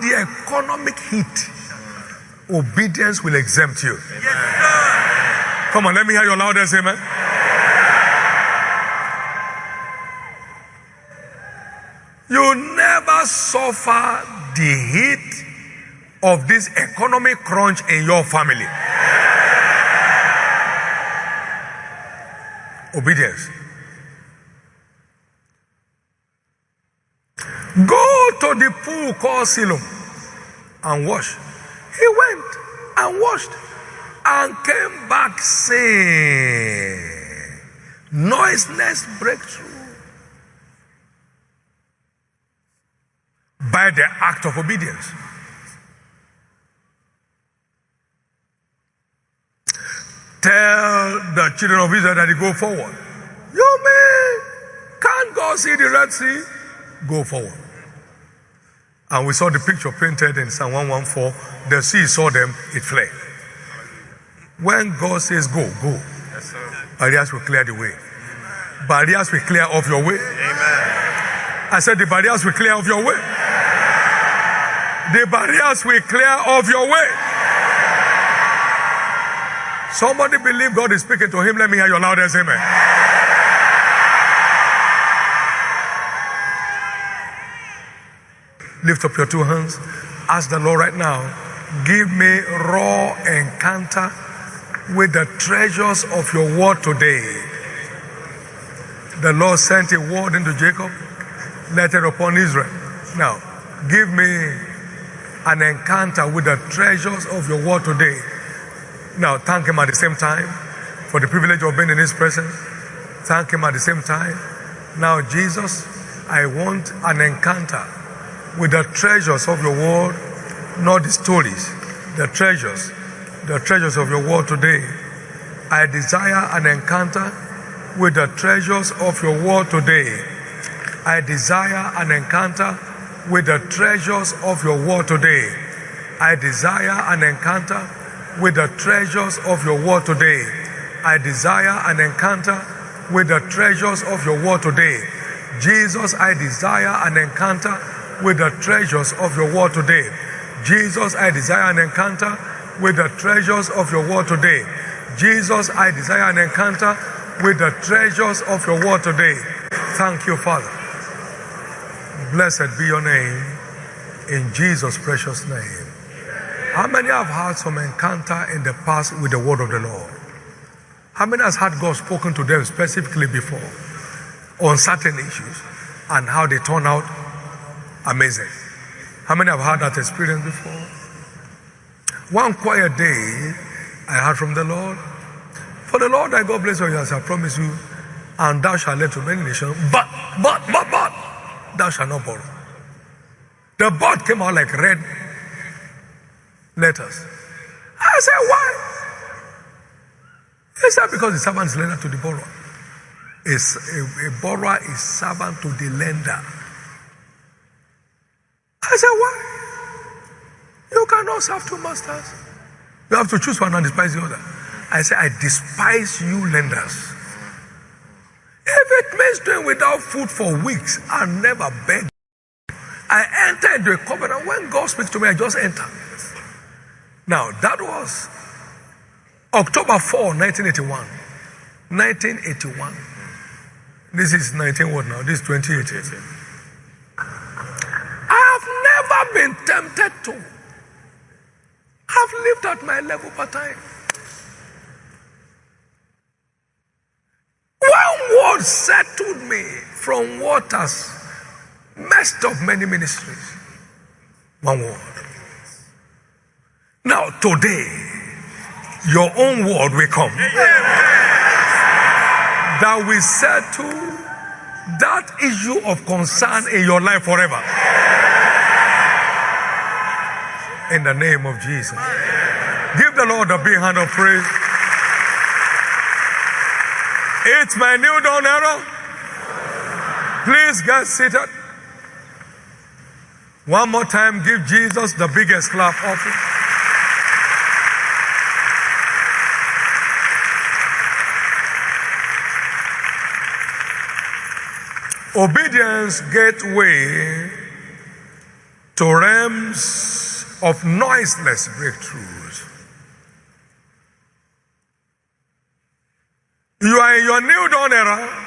the economic heat, obedience will exempt you. Come on, let me hear your loudest amen. You never suffer the heat of this economic crunch in your family. Obedience. Go to the pool called Siloam and wash. He went and washed and came back saying, noiseless breakthrough by the act of obedience. Tell the children of Israel that they go forward. You may can't go see the Red Sea, go forward. And we saw the picture painted in Psalm 114. The sea saw them, it fled. When God says go, go. Yes, barriers will clear the way. Barriers will clear off your way. Amen. I said the barriers will clear off your way. The barriers will clear off your way. Somebody believe God is speaking to him. Let me hear your loudest amen. Lift up your two hands. Ask the Lord right now, give me raw encounter with the treasures of your word today. The Lord sent a word into Jacob, letter upon Israel. Now, give me an encounter with the treasures of your word today. Now, thank Him at the same time for the privilege of being in His presence. Thank Him at the same time. Now, Jesus, I want an encounter with the treasures of your word, not the stories, the treasures, the treasures of your word today. I desire an encounter with the treasures of your word today. I desire an encounter with the treasures of your word today. I desire an encounter with the treasures of your word today. I desire an encounter with the treasures of your word today. Jesus, I desire an encounter with the treasures of your word today. Jesus, I desire an encounter with the treasures of your word today. Jesus, I desire an encounter with the treasures of your word today. Thank you, Father. Blessed be your name in Jesus' precious name. How many have had some encounter in the past with the word of the Lord? How many has had God spoken to them specifically before on certain issues and how they turn out amazing? How many have had that experience before? One quiet day, I heard from the Lord, For the Lord thy God bless you as I promise you, and thou shalt lend to many nations, but, but, but, but, thou shalt not borrow. The but came out like red letters. I said, why? He said, because the servant is lender to the borrower. A, a, a borrower is servant to the lender. I said, why? You cannot serve two masters. You have to choose one and despise the other. I said, I despise you lenders. If it means doing without food for weeks, I never beg. I enter into a covenant. When God speaks to me, I just enter. Now, that was October 4, 1981. 1981. This is 19 what now? This is 2018. Never been tempted to. I've lived at my level per time. One word settled me from what has messed up many ministries. One word. Now, today, your own word will come that will settle that issue of concern in your life forever. In the name of Jesus. Give the Lord a big hand of praise. It's my new dawn era. Please get seated. One more time, give Jesus the biggest clap offering. Obedience gateway to realms of noiseless breakthroughs. You are in your new dawn era.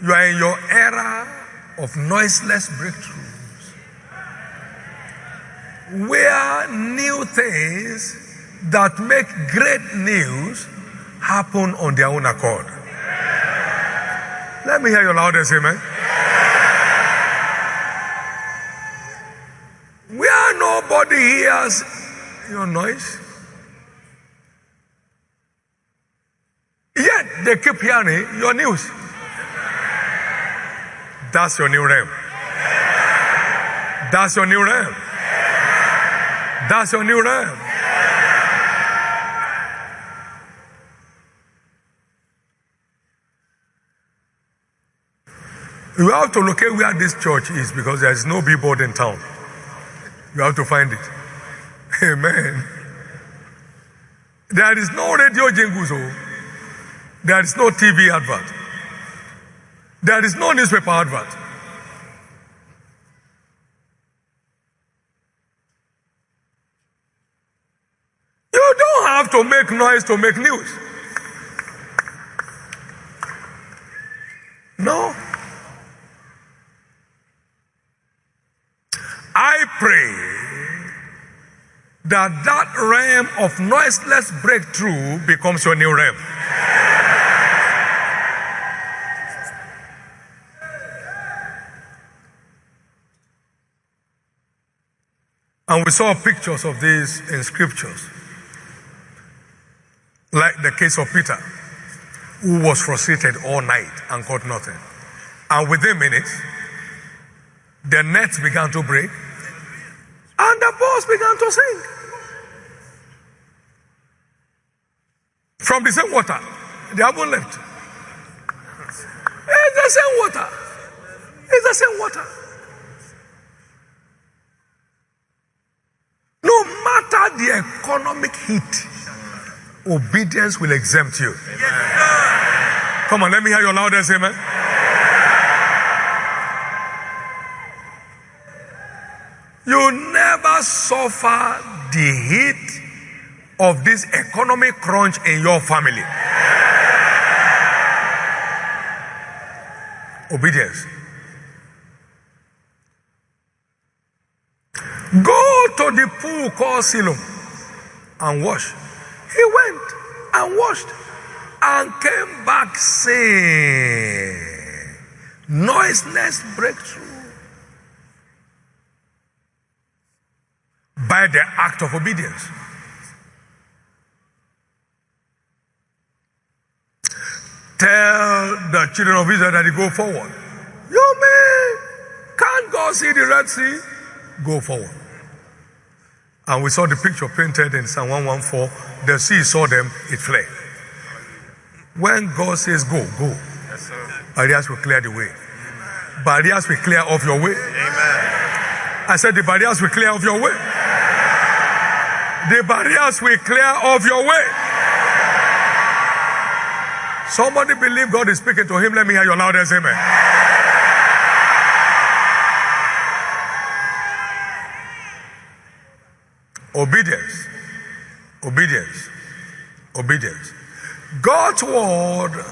You are in your era of noiseless breakthroughs. Where new things that make great news happen on their own accord. Let me hear your loudest amen. Nobody hears your noise, yet they keep hearing your news. That's your new realm. That's your new realm. That's your new realm. You have to locate where this church is because there is no billboard in town. You have to find it. Amen. There is no radio jingles. Oh. There is no TV advert. There is no newspaper advert. You don't have to make noise to make news. No. I pray that that realm of noiseless breakthrough becomes your new realm. And we saw pictures of these in scriptures. Like the case of Peter, who was frustrated all night and caught nothing. And within minutes, the nets began to break and the boats began to sing. From the same water, they haven't left. It's the same water. It's the same water. No matter the economic heat, obedience will exempt you. Yes, Come on, let me hear your loudest amen. You never suffer the heat of this economic crunch in your family. Obedience. Go to the pool called Siloam and wash. He went and washed and came back saying, noiseless breakthrough. By the act of obedience. Tell the children of Israel that they go forward. You may can't go see the Red Sea, go forward. And we saw the picture painted in Psalm 114. The sea saw them, it fled. When God says go, go. Yes, barriers will clear the way. Barriers will clear off your way. Amen. I said the barriers will clear off your way. The barriers will clear off your way. Somebody believe God is speaking to him. Let me hear your loudest amen. Obedience. Obedience. Obedience. God's word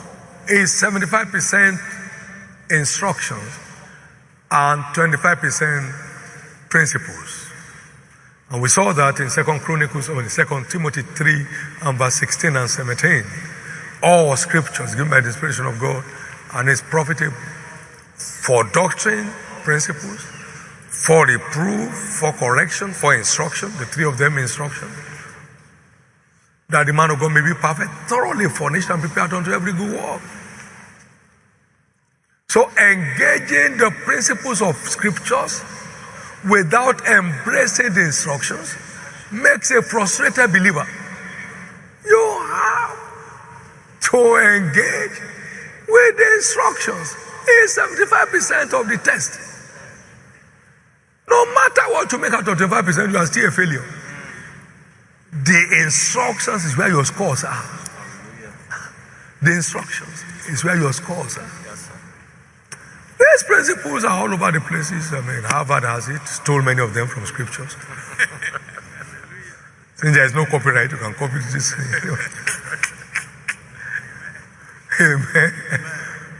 is 75% instructions and 25% principles. And we saw that in Second Chronicles or in Second Timothy 3 and verse 16 and 17. All scriptures given by the inspiration of God and is profitable for doctrine, principles, for reproof, for correction, for instruction, the three of them instruction. That the man of God may be perfect, thoroughly furnished and prepared unto every good work. So engaging the principles of scriptures without embracing the instructions makes a frustrated believer. You have to engage with the instructions. It's 75% of the test. No matter what you make out of 25%, you are still a failure. The instructions is where your scores are. The instructions is where your scores are. The These principles are all over the places. I mean, Harvard has it, stole many of them from scriptures. Since there is no copyright, you can copy this. Amen.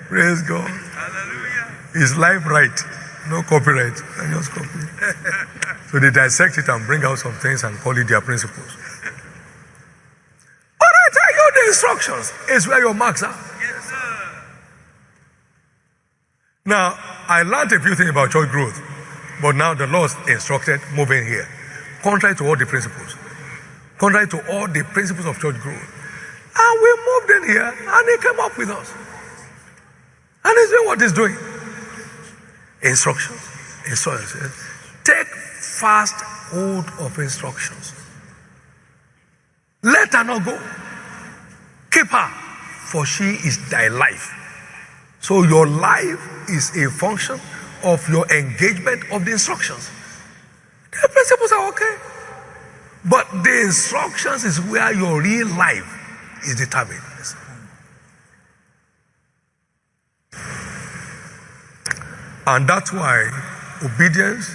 Praise God. His life right. No copyright. I just copy. so they dissect it and bring out some things and call it their principles. But I tell you the instructions is where your marks are. Yes, sir. Now, I learned a few things about church growth, but now the Lord instructed moving here, contrary to all the principles, contrary to all the principles of church growth. And we moved in here, and he came up with us. And he's doing what he's doing. Instructions. Instructions. Take fast hold of instructions. Let her not go. Keep her, for she is thy life. So your life is a function of your engagement of the instructions. The principles are okay. But the instructions is where your real life is determined. And that's why obedience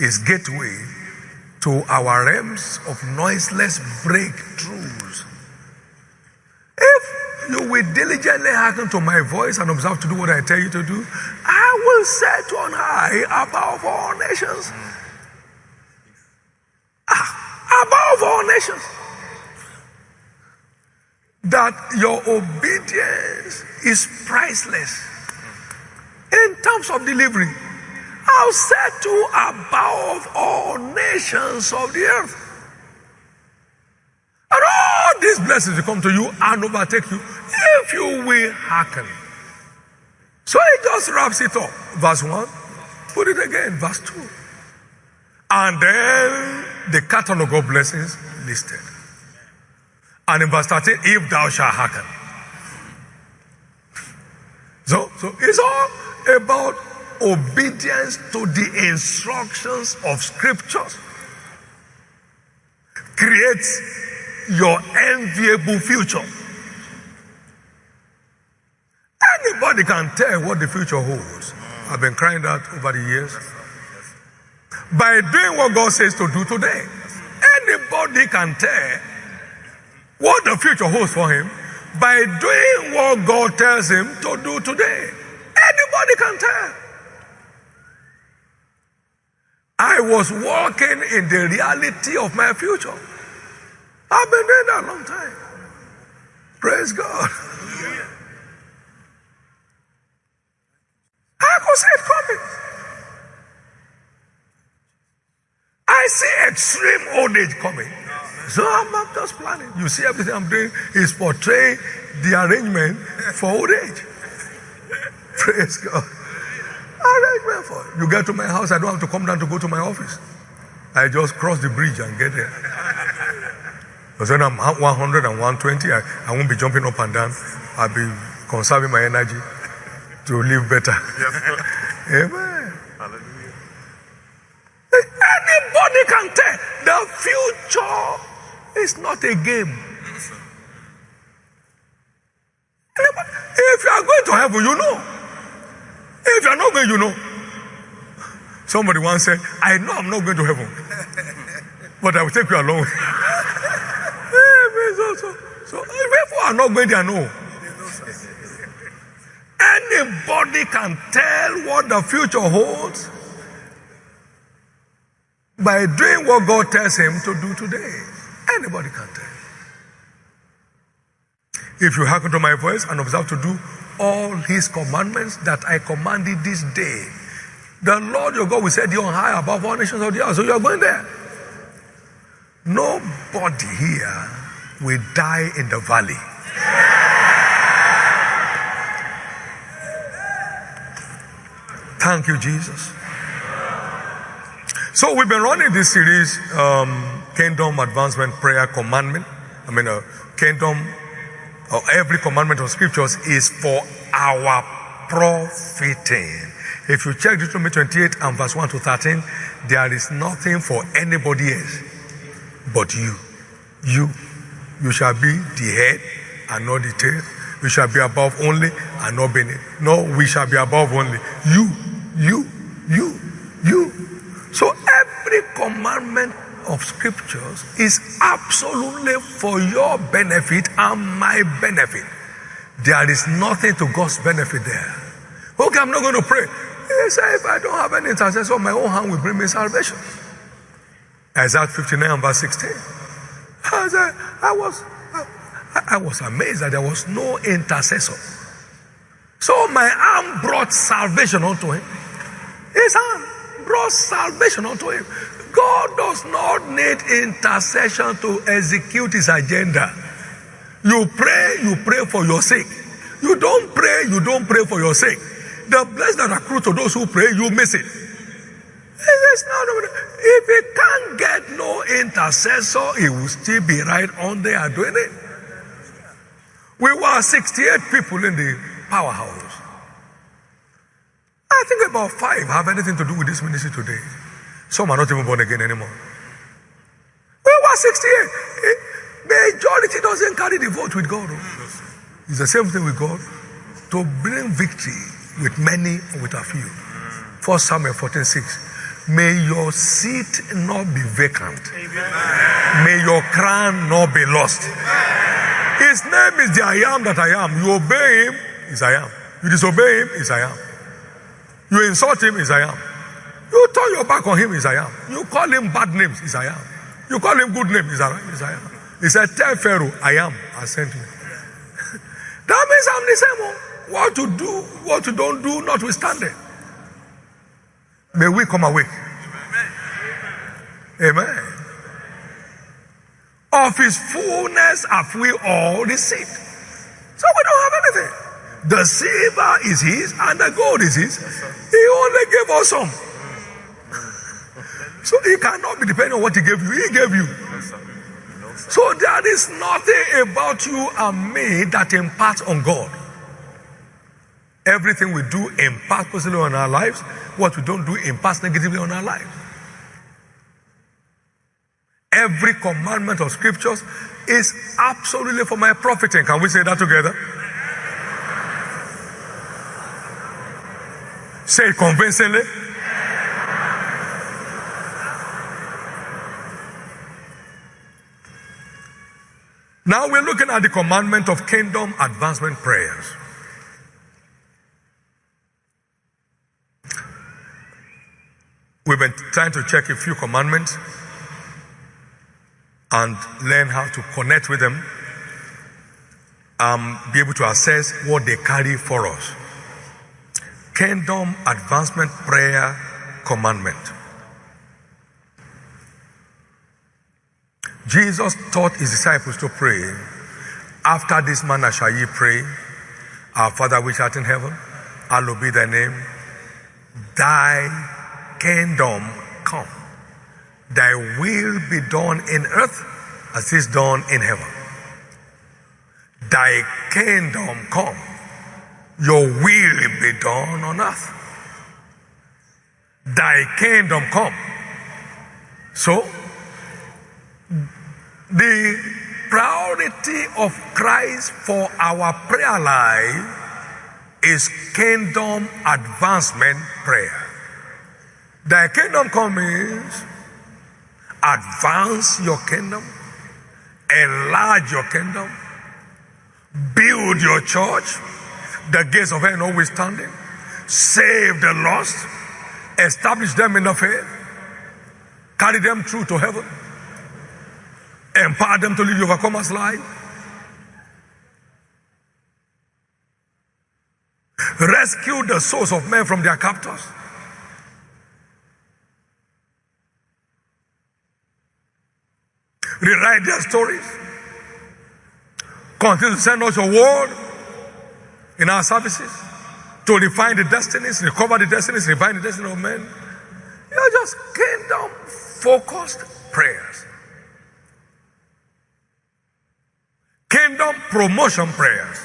is gateway to our realms of noiseless breakthroughs. If you will diligently hearken to my voice and observe to do what I tell you to do, I will set on high above all nations. Ah, above all nations. That your obedience is priceless in terms of delivery. I'll set you above all nations of the earth. And all these blessings will come to you and overtake you if you will hearken. So he just wraps it up. Verse 1. Put it again. Verse 2. And then the catalog of blessings listed. And in verse 13, if thou shalt hearken. So, so it's all about obedience to the instructions of scriptures creates your enviable future. Anybody can tell what the future holds. I've been crying that over the years. By doing what God says to do today, anybody can tell what the future holds for him by doing what God tells him to do today. Anybody can tell. I was walking in the reality of my future. I've been doing that a long time. Praise God. I see it coming. I see extreme old age coming. So I'm not just planning. You see, everything I'm doing is portray the arrangement for old age. Praise God. Arrangement for you get to my house, I don't have to come down to go to my office. I just cross the bridge and get there. Because when I'm 100 and 120, I, I won't be jumping up and down. I'll be conserving my energy to live better. Yes, Amen. Hallelujah. Anybody can tell the future is not a game. If you are going to heaven, you know. If you are not going, you know. Somebody once said, I know I'm not going to heaven, but I will take you along. so, so, so if you are not going there, no. Anybody can tell what the future holds by doing what God tells him to do today. Anybody can tell. If you hearken to my voice and observe to do all his commandments that I commanded this day. The Lord your God will set you on high above all nations of the earth. So you are going there. Nobody here will die in the valley. Thank you, Jesus. So we've been running this series, um, Kingdom Advancement Prayer Commandment. I mean, uh, Kingdom or every commandment of scriptures is for our profiting. If you check Deuteronomy 28 and verse 1 to 13, there is nothing for anybody else but you. You. You shall be the head and not the tail. We shall be above only and not beneath. No, we shall be above only. You, you, you, you. So every commandment of scriptures is absolutely for your benefit and my benefit. There is nothing to God's benefit there. Okay, I'm not going to pray. Said, if I don't have any intercessor, my own hand will bring me salvation. Isaiah 59 verse 16. I, said, I was I, I was amazed that there was no intercessor. So my arm brought salvation unto him. His arm brought salvation unto him. God does not need intercession to execute his agenda. You pray, you pray for your sake. You don't pray, you don't pray for your sake. The blessings that accrue to those who pray, you miss it. If he can't get no intercessor, he will still be right on there doing it. We were 68 people in the powerhouse. I think about five have anything to do with this ministry today. Some are not even born again anymore. We were 68. Eh? Majority doesn't carry the vote with God. Oh. It's the same thing with God. To bring victory with many or with a few. First Samuel 14 6. May your seat not be vacant. Amen. May your crown not be lost. Amen. His name is the I am that I am. You obey him, is I am. You disobey him, is I am. You insult him, is I am. You turn your back on him, is I am. You call him bad names, is I am. You call him good names, is I am. He said, Tell Pharaoh, I am, I sent you. that means I'm the same one. What to do, what to don't do, notwithstanding. May we come awake. Amen. Of his fullness have we all received. So we don't have anything. The silver is his and the gold is his. He only gave us some. So he cannot be depending on what he gave you. He gave you. So there is nothing about you and me that imparts on God. Everything we do imparts positively on our lives. What we don't do imparts negatively on our lives. Every commandment of scriptures is absolutely for my profiting. Can we say that together? Say convincingly. Now we're looking at the commandment of kingdom advancement prayers. We've been trying to check a few commandments and learn how to connect with them, and be able to assess what they carry for us. Kingdom Advancement Prayer Commandment. Jesus taught his disciples to pray, After this manner shall ye pray, Our Father which art in heaven, hallowed be thy name, thy kingdom come Thy will be done in earth as is done in heaven. Thy kingdom come. Your will be done on earth. Thy kingdom come. So, the priority of Christ for our prayer life is kingdom advancement prayer. Thy kingdom come means advance your kingdom, enlarge your kingdom, build your church, the gates of hell notwithstanding, save the lost, establish them in the faith, carry them through to heaven, empower them to live the overcomer's life. Rescue the souls of men from their captors. rewrite their stories. Continue to send us your word in our services to refine the destinies, recover the destinies, refine the destiny of men. You're just kingdom focused prayers. Kingdom promotion prayers.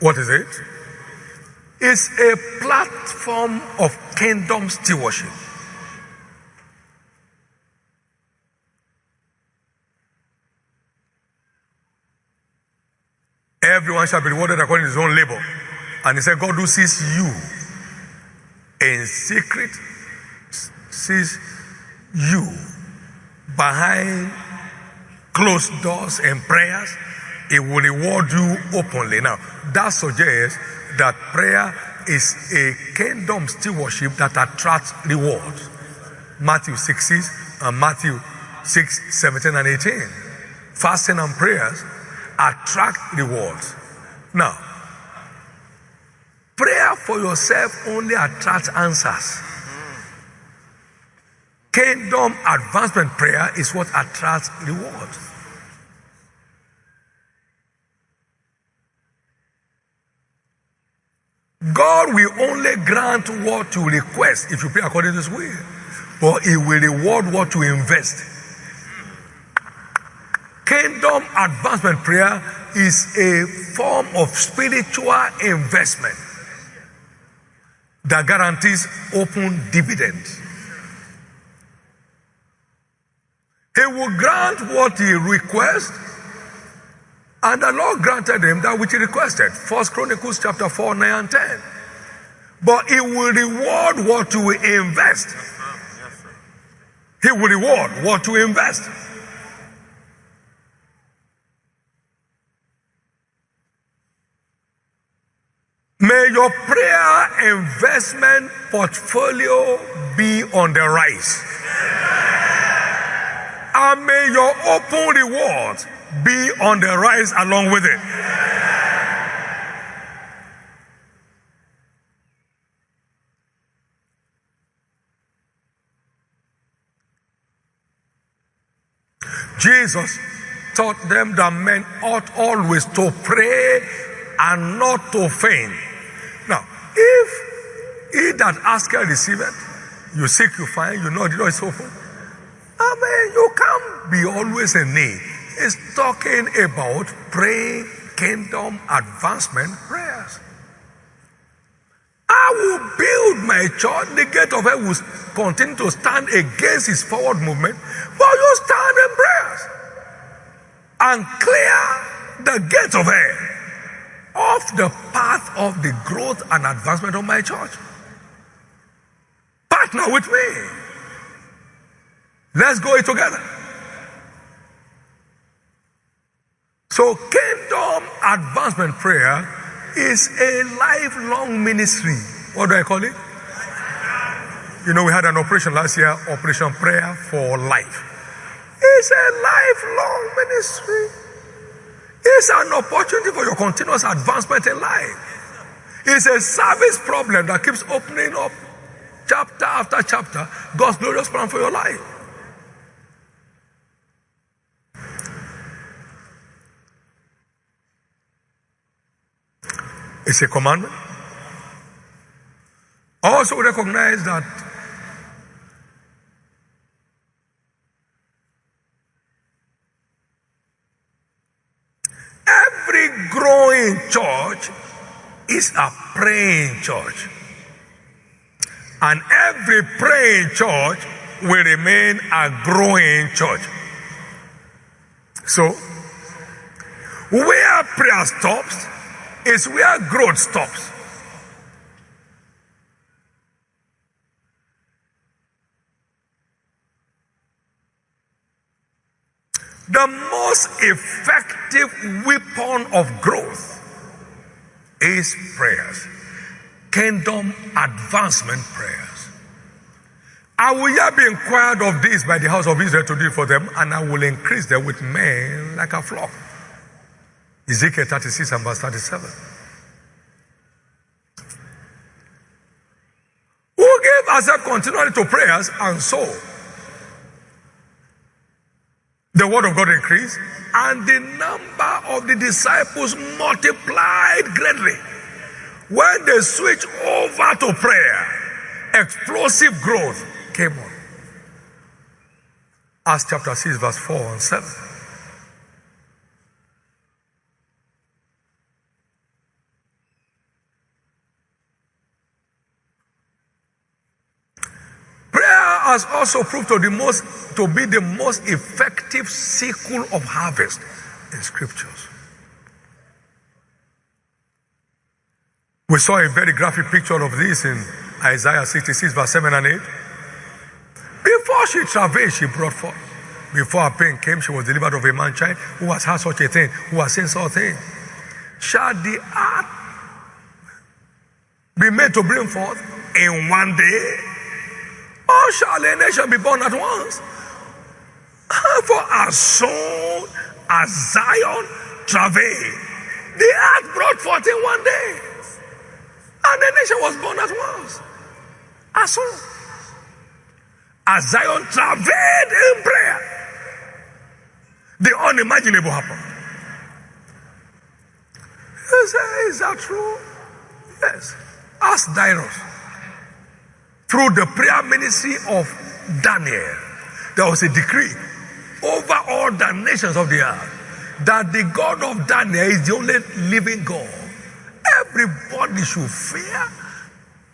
What is it? It's a platform of kingdom stewardship. Everyone shall be rewarded according to his own labor. And he said, God who sees you in secret sees you behind closed doors and prayers. It will reward you openly. Now, that suggests that prayer is a kingdom stewardship that attracts rewards. Matthew 6 6 and Matthew 6 17 and 18. Fasting and prayers attract rewards. Now, prayer for yourself only attracts answers. Kingdom advancement prayer is what attracts rewards. God will only grant what you request if you pray according to His will, but He will reward what you invest. Kingdom advancement prayer is a form of spiritual investment that guarantees open dividends. He will grant what he requests, and the Lord granted him that which he requested. First Chronicles chapter 4, 9 and 10. But he will reward what you invest. He will reward what you invest. May your prayer investment portfolio be on the rise. And may your open rewards be on the rise along with it. Jesus taught them that men ought always to pray and not to faint. If he that asketh receiveth, you seek, you find, you know the door is open. I mean, you can't be always in need. It's talking about praying kingdom advancement prayers. I will build my church. The gate of hell will continue to stand against his forward movement, but you stand in prayers and clear the gate of hell off the path of the growth and advancement of my church. Partner with me. Let's go it together. So, kingdom advancement prayer is a lifelong ministry. What do I call it? You know, we had an operation last year, Operation Prayer for Life. It's a lifelong ministry. It's an opportunity for your continuous advancement in life. It's a service problem that keeps opening up chapter after chapter God's glorious plan for your life. It's a commandment. Also recognize that Every growing church is a praying church. And every praying church will remain a growing church. So, where prayer stops is where growth stops. The most effective weapon of growth is prayers, kingdom advancement prayers. I will yet be inquired of this by the house of Israel to do for them, and I will increase them with men like a flock. Ezekiel 36 and verse 37. Who gave ourselves continually to prayers and so the word of God increased, and the number of the disciples multiplied greatly. When they switched over to prayer, explosive growth came on. Acts chapter 6, verse 4 and 7. Has also proved to, the most, to be the most effective sickle of harvest in scriptures. We saw a very graphic picture of this in Isaiah 66, verse 7 and 8. Before she travailed, she brought forth. Before her pain came, she was delivered of a man child who has had such a thing, who has seen such a thing. Shall the earth be made to bring forth in one day? Or shall a nation be born at once? Ah, for as soon as Zion travailed, the earth brought forth in one day. And the nation was born at once. As soon as Zion travailed in prayer, the unimaginable happened. You say, is that true? Yes. Ask Darius. Through the prayer ministry of Daniel, there was a decree over all the nations of the earth that the God of Daniel is the only living God. Everybody should fear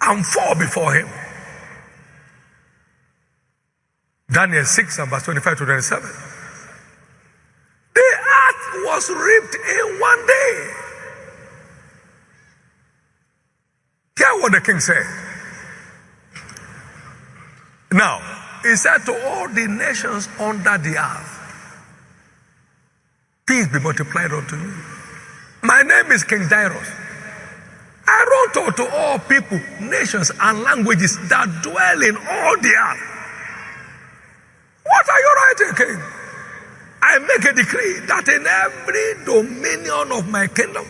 and fall before him. Daniel 6 and verse 25 to 27. The earth was ripped in one day. Hear what the king said. Now, he said to all the nations under the earth, Peace be multiplied unto you. My name is King Darius. I wrote unto all people, nations, and languages that dwell in all the earth. What are you writing, King? I make a decree that in every dominion of my kingdom,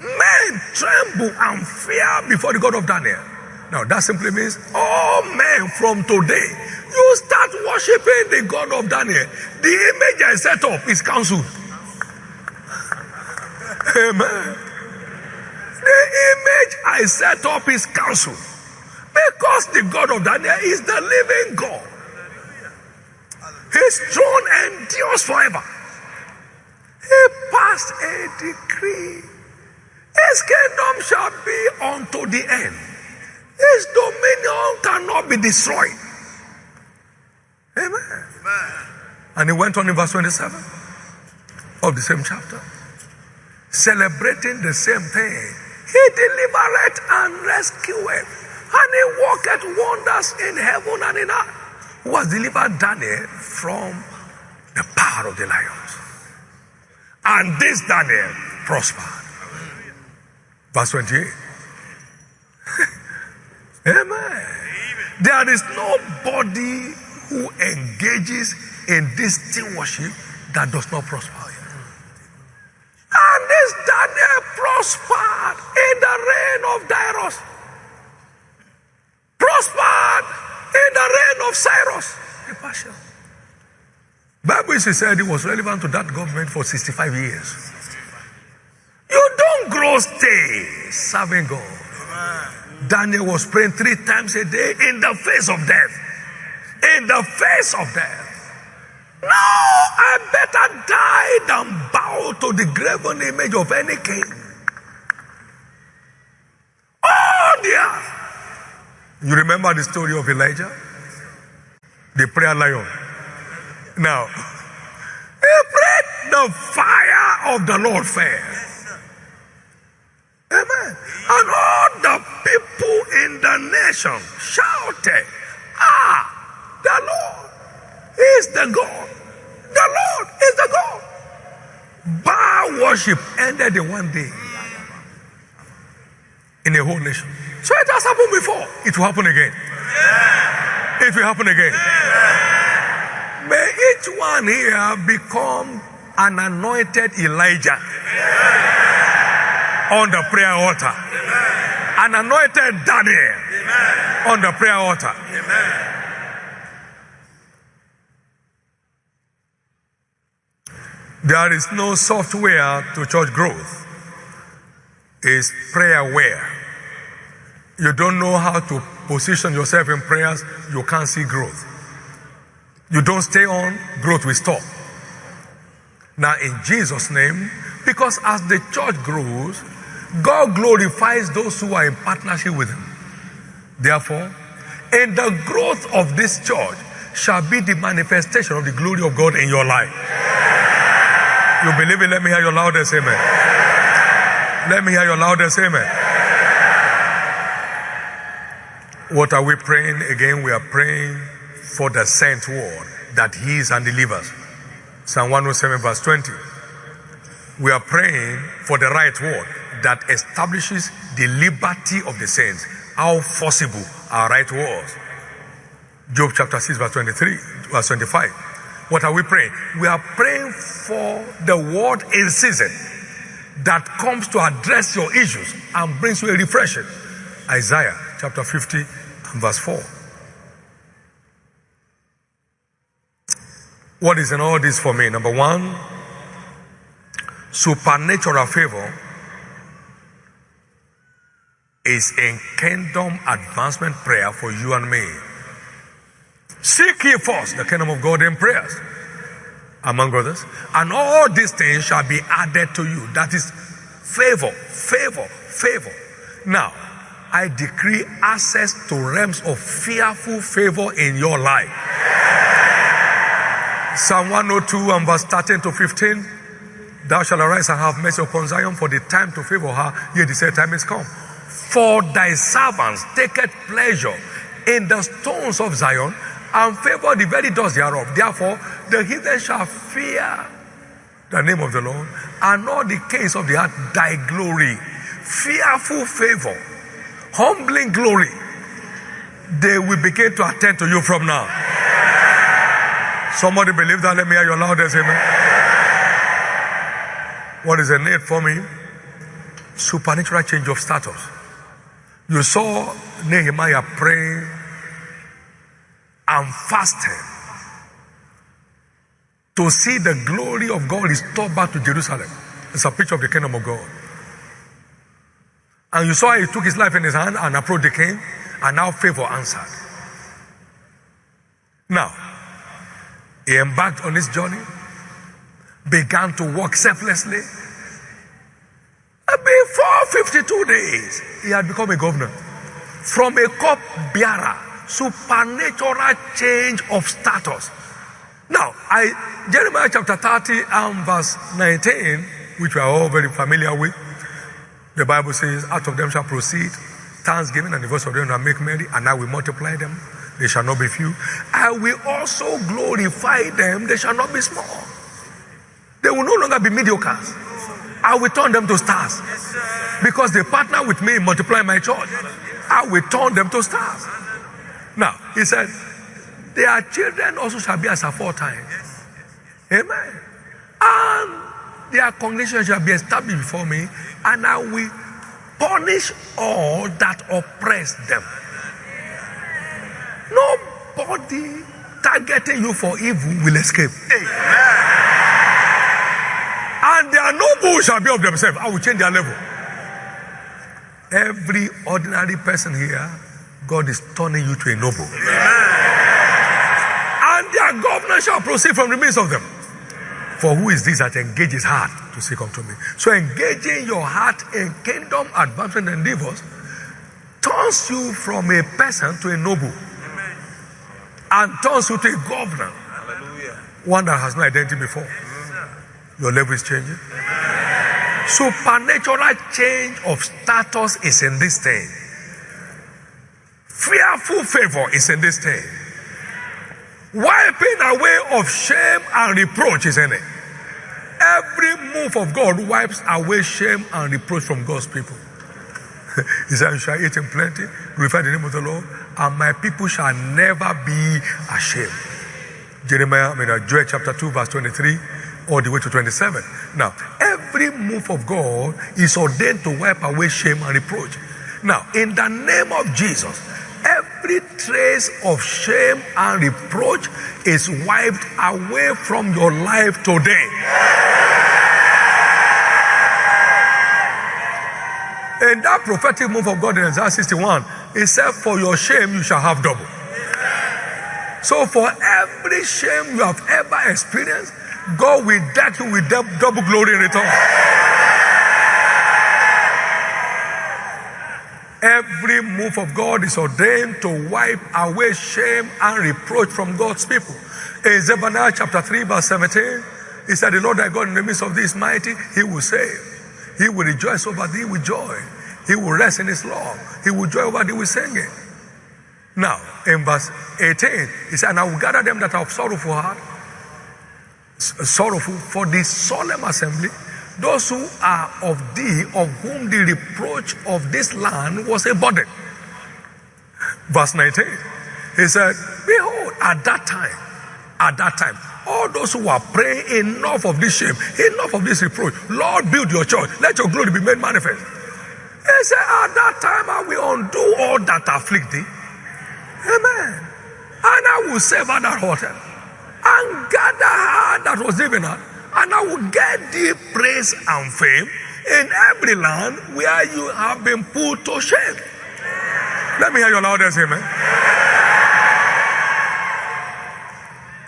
men tremble and fear before the God of Daniel. Now, that simply means all men from today, you start worshiping the God of Daniel. The image I set up is cancelled. Amen. The image I set up is cancelled. Because the God of Daniel is the living God. His throne endures forever. He passed a decree. His kingdom shall be unto the end. His dominion cannot be destroyed. Amen. Amen. And he went on in verse 27 of the same chapter, celebrating the same thing. He delivereth and rescueth, and he worketh wonders in heaven and in earth. Who has delivered Daniel from the power of the lions. And this Daniel prospered. Verse 28. Amen. There is nobody who engages in this stewardship that does not prosper. And this Daniel prospered in the reign of Darius. Prospered in the reign of Cyrus the Persian. Bible said it was relevant to that government for 65 years. You don't grow stay serving God. Daniel was praying three times a day in the face of death. In the face of death. No, I better die than bow to the graven image of any king. Oh, dear. You remember the story of Elijah? The prayer lion. Now, he prayed, the fire of the Lord fell. Amen. And all the people in the nation shouted, Ah, the Lord is the God. The Lord is the God. Baal worship ended in one day in a whole nation. So it has happened before. It will happen again. Yeah. It will happen again. Yeah. May each one here become an anointed Elijah yeah. On the prayer altar. An anointed Daniel on the prayer altar. There is no software to church growth. It's prayerware. You don't know how to position yourself in prayers, you can't see growth. You don't stay on, growth will stop. Now, in Jesus' name, because as the church grows, God glorifies those who are in partnership with Him. Therefore, in the growth of this church shall be the manifestation of the glory of God in your life. You believe it? Let me hear your loudest amen. Let me hear your loudest amen. What are we praying? Again, we are praying for the sent word that heals and delivers. Psalm 107, verse 20. We are praying for the right word that establishes the liberty of the saints. How forcible our right was. Job chapter 6, verse 23, verse 25. What are we praying? We are praying for the word in season that comes to address your issues and brings you a refreshing. Isaiah chapter 50 and verse 4. What is in all this for me? Number one, supernatural favor is in kingdom advancement prayer for you and me. Seek ye first the kingdom of God in prayers, among others, and all these things shall be added to you. That is favor, favor, favor. Now, I decree access to realms of fearful favor in your life. Psalm 102 and verse 13 to 15. Thou shalt arise and have mercy upon Zion, for the time to favor her, yet the set time is come. For thy servants taketh pleasure in the stones of Zion, and favor the very doors thereof. Therefore, the heathen shall fear the name of the Lord, and all the kings of the earth thy glory. Fearful favor, humbling glory, they will begin to attend to you from now. Somebody believe that? Let me hear your loudest amen. What is the need for me? Supernatural change of status. You saw Nehemiah praying and fasting to see the glory of God restored back to Jerusalem. It's a picture of the kingdom of God. And you saw he took his life in his hand and approached the king, and now favor answered. Now, he embarked on his journey, began to walk selflessly. Before 52 days, he had become a governor. From a cup bearer, supernatural change of status. Now, I Jeremiah chapter 30 and verse 19, which we are all very familiar with, the Bible says, out of them shall proceed thanksgiving, and the voice of them shall make merry, and I will multiply them they shall not be few. I will also glorify them, they shall not be small. They will no longer be mediocres. I will turn them to stars. Because they partner with me in multiplying my church. I will turn them to stars. Now, he said, their children also shall be as aforetime. Amen. And their congregation shall be established before me, and I will punish all that oppress them. Nobody targeting you for evil will escape. Amen. And their noble shall be of themselves. I will change their level. Every ordinary person here, God is turning you to a noble. And their governor shall proceed from the midst of them. For who is this that engages heart to seek unto me? So engaging your heart in kingdom advancement endeavors turns you from a person to a noble and turns you to a governor. Hallelujah. One that has no identity before. Your level is changing. Supernatural change of status is in this thing. Fearful favor is in this thing. Wiping away of shame and reproach is in it. Every move of God wipes away shame and reproach from God's people. he said, You shall eat in plenty, glorify the name of the Lord, and my people shall never be ashamed. Jeremiah, I mean, uh, Joel chapter 2, verse 23, all the way to 27. Now, every move of God is ordained to wipe away shame and reproach. Now, in the name of Jesus, every trace of shame and reproach is wiped away from your life today. In that prophetic move of God in Isaiah 61, he said, For your shame you shall have double. So for every shame you have ever experienced, God will deck you with double glory in return. Every move of God is ordained to wipe away shame and reproach from God's people. In Zephaniah chapter 3, verse 17, he said, The Lord thy God in the midst of this mighty, he will save. He will rejoice over thee with joy. He will rest in his love. He will joy over thee with singing. Now, in verse 18, he said, And I will gather them that have sorrowful heart, sorrowful for the solemn assembly, those who are of thee, of whom the reproach of this land was a burden. Verse 19, he said, Behold, at that time, at that time, all those who are praying, enough of this shame, enough of this reproach. Lord, build your church. Let your glory be made manifest. He said, At that time, I will undo all that afflict thee. Amen. And I will save at that hotel and gather her that was given her, and I will get thee praise and fame in every land where you have been put to shame. Let me hear your loudest amen.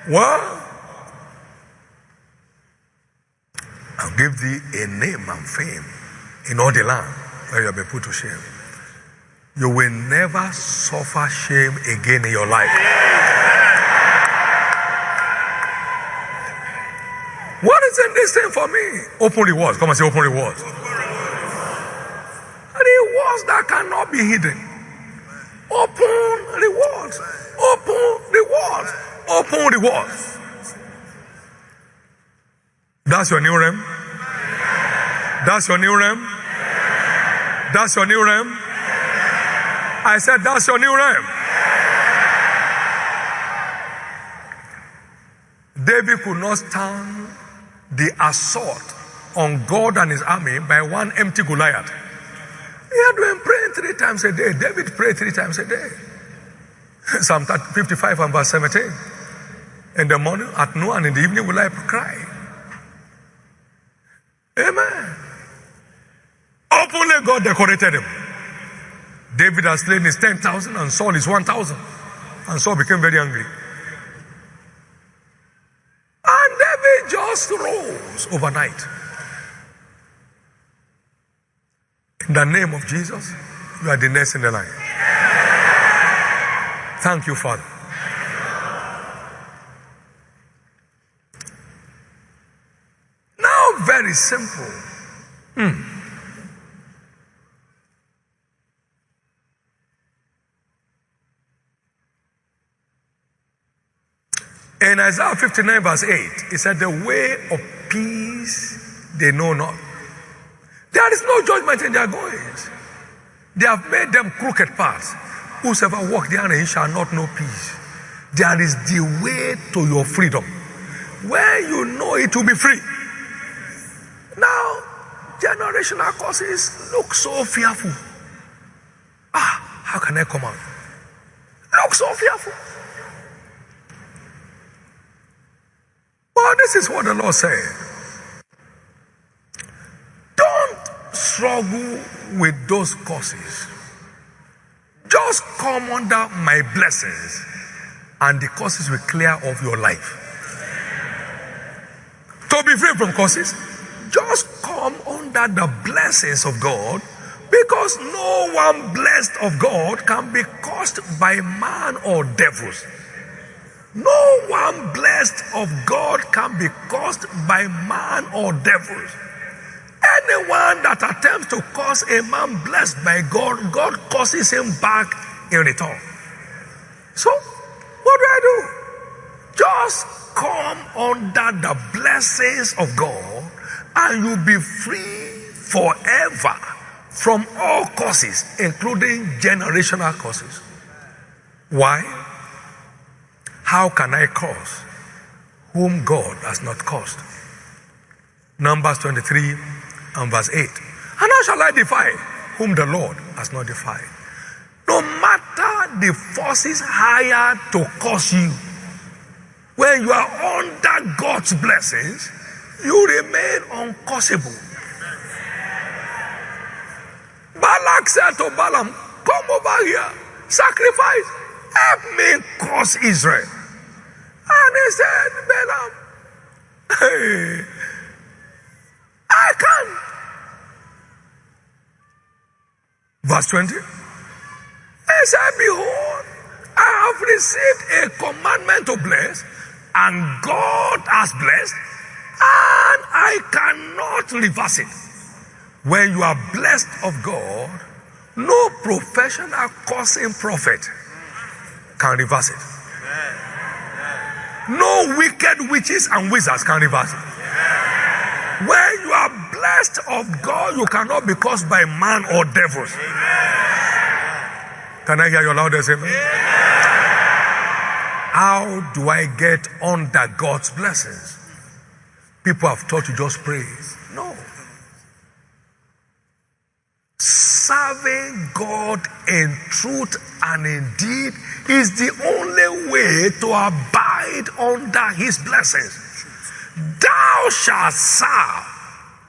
Well, I'll give thee a name and fame in all the land where you have been put to shame. You will never suffer shame again in your life. What is in this thing for me? Open rewards. Come and say open rewards. Rewards that cannot be hidden. Open rewards. Open rewards. Open rewards. That's your new realm. That's your new realm. That's your new realm. I said, That's your new realm. David could not stand the assault on God and his army by one empty Goliath. He had been praying three times a day. David prayed three times a day. Psalm 55 and verse 17. In the morning, at noon, and in the evening will I cry. Amen. Openly God decorated him. David has slain his 10,000 and Saul his 1,000. And Saul became very angry. And David just rose overnight. In the name of Jesus, you are the next in the line. Thank you, Father. Now, very simple. Hmm. Isaiah 59, verse 8, it said, The way of peace they know not. There is no judgment in their goings. They have made them crooked paths. Whosoever walk therein shall not know peace. There is the way to your freedom. When you know it will be free. Now, generational causes look so fearful. Ah, how can I come out? Look so fearful. Well, this is what the Lord said. Don't struggle with those causes. Just come under my blessings, and the causes will clear off your life. To be free from causes, just come under the blessings of God because no one blessed of God can be caused by man or devils. No one blessed of God can be caused by man or devils. Anyone that attempts to cause a man blessed by God, God causes him back in return. So, what do I do? Just come under the blessings of God and you'll be free forever from all causes, including generational causes. Why? How can I curse whom God has not cursed? Numbers 23 and verse 8. And how shall I defy whom the Lord has not defied? No matter the forces hired to curse you, when you are under God's blessings, you remain uncurseable. Balak said to Balaam, Come over here, sacrifice, help me curse Israel. And he said, Balaam, hey, I can. Verse 20. He said, Behold, I have received a commandment to bless, and God has blessed, and I cannot reverse it. When you are blessed of God, no professional cursing prophet can reverse it. No wicked witches and wizards can reverse it. When you are blessed of God, you cannot be caused by man or devils. Can I hear your loudest amen? How do I get under God's blessings? People have taught you just praise. No. Serving God in truth and in deed is the only way to abide under His blessings. Thou shalt serve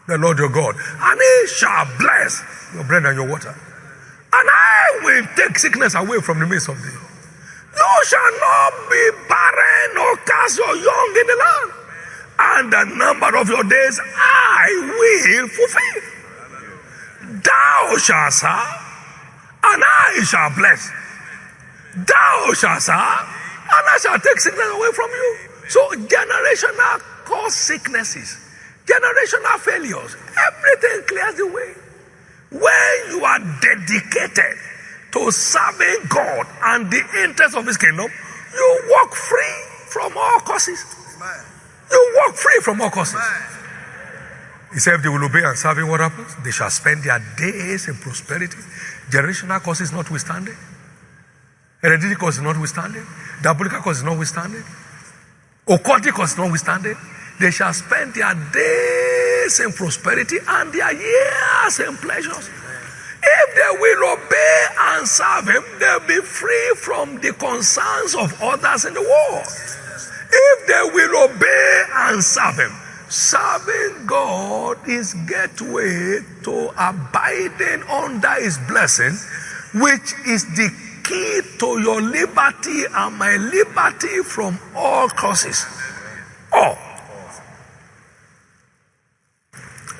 the Lord your God, and He shall bless your bread and your water. And I will take sickness away from the midst of thee. You shall not be barren or cast your young in the land. And the number of your days I will fulfill. Thou shalt serve, and I shall bless. Thou shalt serve, and I shall take sickness away from you. So generational cause sicknesses, generational failures, everything clears the way. When you are dedicated to serving God and the interest of His kingdom, you walk free from all causes. You walk free from all causes. He said, if they will obey and serve Him, what happens? They shall spend their days in prosperity. Generational causes notwithstanding. Hereditary causes notwithstanding. Diabolical causes notwithstanding. Occultic causes notwithstanding. They shall spend their days in prosperity and their years in pleasures. If they will obey and serve Him, they'll be free from the concerns of others in the world. If they will obey and serve Him, serving God is gateway to abiding under His blessing, which is the key to your liberty and my liberty from all curses. All.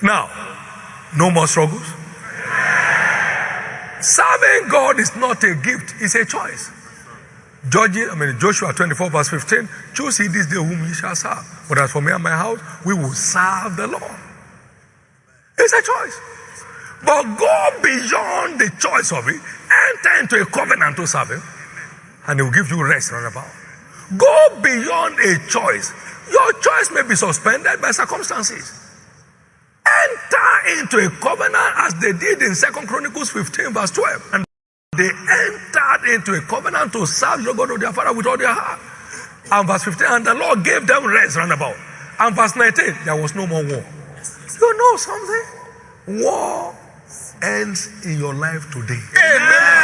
Now, no more struggles. Serving God is not a gift, it's a choice. Judges, I mean Joshua 24, verse 15, choose ye this day whom ye shall serve. But as for me and my house, we will serve the Lord. It's a choice. But go beyond the choice of it, enter into a covenant to serve him, and he will give you rest round about. Go beyond a choice. Your choice may be suspended by circumstances enter into a covenant as they did in Second Chronicles 15, verse 12. And they entered into a covenant to serve the God of their father with all their heart. And verse 15, and the Lord gave them rest round about. And verse 19, there was no more war. You know something? War ends in your life today. Amen.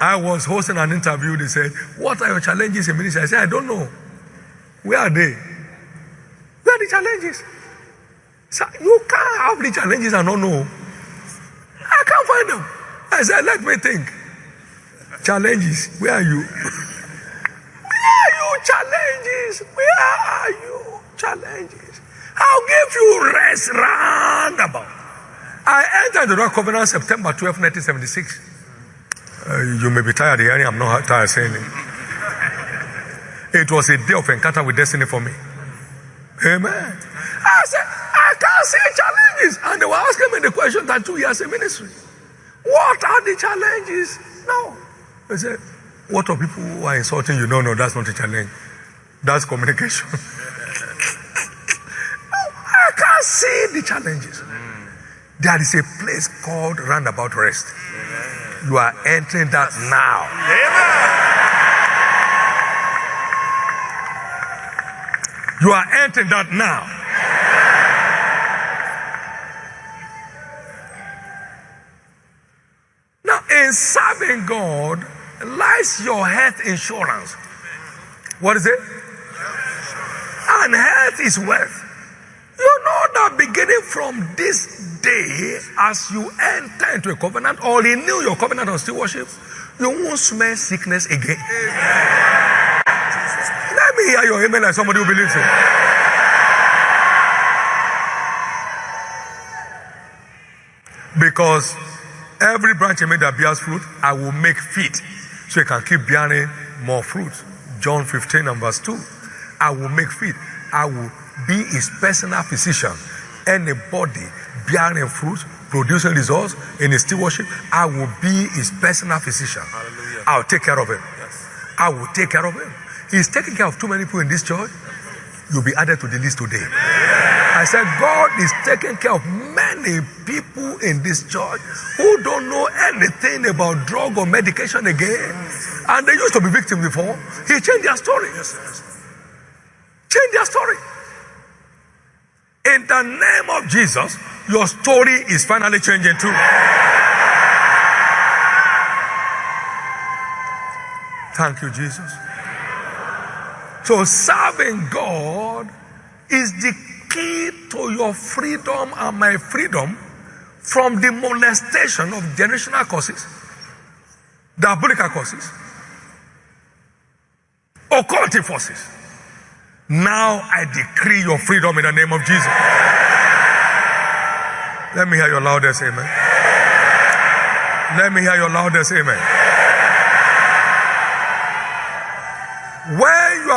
I was hosting an interview. They said, What are your challenges in ministry? I said, I don't know. Where are they? Where are the challenges? So you can't have the challenges and not know. I can't find them. I said, let me think. Challenges, where are you? where are you? Challenges, where are you? Challenges. I'll give you rest round about. I entered the Rock Covenant September 12, 1976. Uh, you may be tired hearing, I'm not tired saying it. It was a day of encounter with destiny for me. Amen. I said, I can't see challenges. And they were asking me the question that two years in ministry. What are the challenges? No. I said, what are people who are insulting you? No, no, that's not a challenge. That's communication. no, I can't see the challenges. There is a place called roundabout rest. You are entering that now. Amen. You are entering that now. Now, in serving God lies your health insurance. What is it? And health is wealth. You know that beginning from this day, as you enter into a covenant or renew your covenant of stewardship, you won't smell sickness again me hear your amen like somebody who believes it. Because every branch in me that bears fruit, I will make fit so it can keep bearing more fruit. John 15 and verse 2. I will make fit. I will be his personal physician. Anybody bearing fruit producing results in his stewardship, I will be his personal physician. Hallelujah. I'll take care of him. Yes. I will take care of him. He's taking care of too many people in this church. You'll be added to the list today. I said, God is taking care of many people in this church who don't know anything about drug or medication again. And they used to be victims before. He changed their story. Change their story. In the name of Jesus, your story is finally changing too. Thank you, Jesus. So, serving God is the key to your freedom and my freedom from the molestation of generational causes, diabolical causes, occultic forces. Now I decree your freedom in the name of Jesus. Let me hear your loudest amen. Let me hear your loudest amen.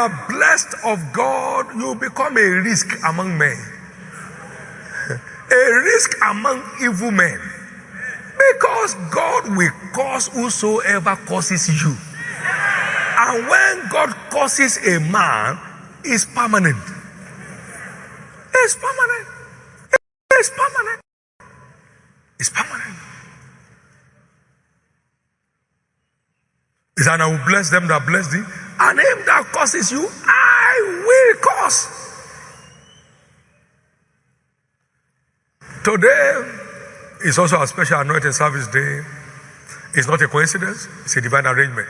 Are blessed of God, you become a risk among men, a risk among evil men. Because God will cause whosoever causes you. And when God causes a man, it's permanent. It's permanent. It's permanent. It's permanent. He said, I will bless them that bless thee, and him that curses you, I will curse. Today is also a special anointing service day. It's not a coincidence, it's a divine arrangement.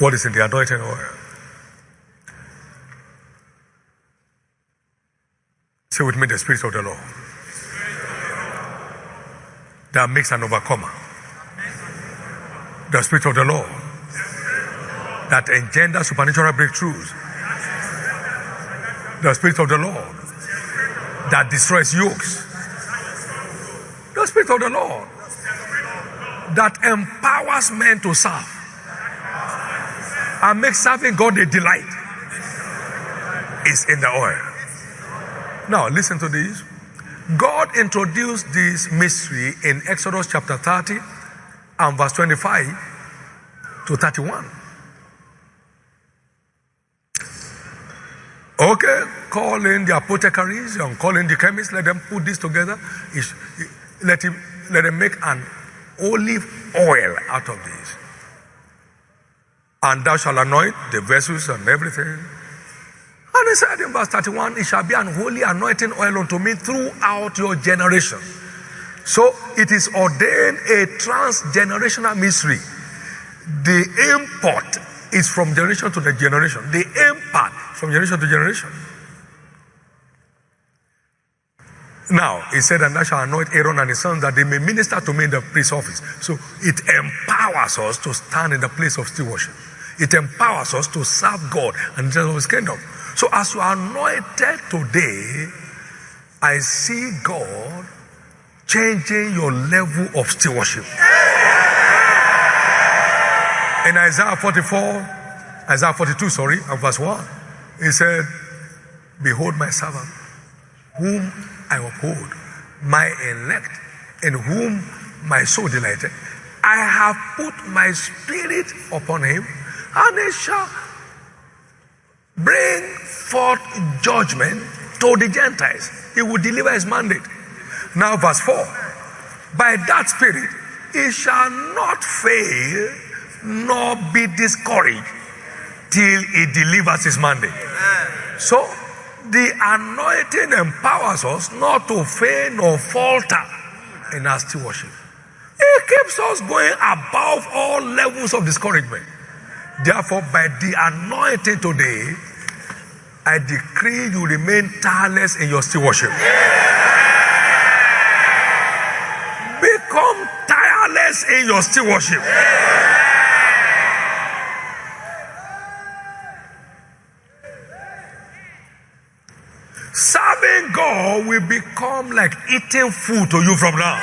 What is in the anointing oil? Say with me the Spirit of the Lord that makes an overcomer. The Spirit of the Lord that engenders supernatural breakthroughs. The Spirit of the Lord that destroys yokes. The Spirit of the Lord that empowers men to serve and makes serving God a delight is in the oil. Now, listen to this. God introduced this mystery in Exodus chapter 30 and verse 25 to 31. Okay, call in the apothecaries and call in the chemists, let them put this together. Let him let them make an olive oil out of this. And thou shalt anoint the vessels and everything. And he said in verse 31, it shall be an holy anointing oil unto me throughout your generation. So it is ordained a transgenerational mystery. The import is from generation to the generation. The impart from generation to generation. Now, he said, and I shall anoint Aaron and his sons that they may minister to me in the priest office. So it empowers us to stand in the place of stewardship. It empowers us to serve God and of his kingdom. So as you are anointed today, I see God changing your level of stewardship. In Isaiah 44, Isaiah 42, sorry, and verse 1, he said, Behold my servant, whom I uphold, my elect, in whom my soul delighted. I have put my spirit upon him, and he shall bring forth judgment to the Gentiles. He will deliver his mandate. Now, verse 4 By that spirit, he shall not fail nor be discouraged till he delivers his mandate. So, the anointing empowers us not to fail nor falter in our stewardship. It keeps us going above all levels of discouragement. Therefore, by the anointing today, I decree you remain tireless in your stewardship. Become in your stewardship. Serving God will become like eating food to you from now.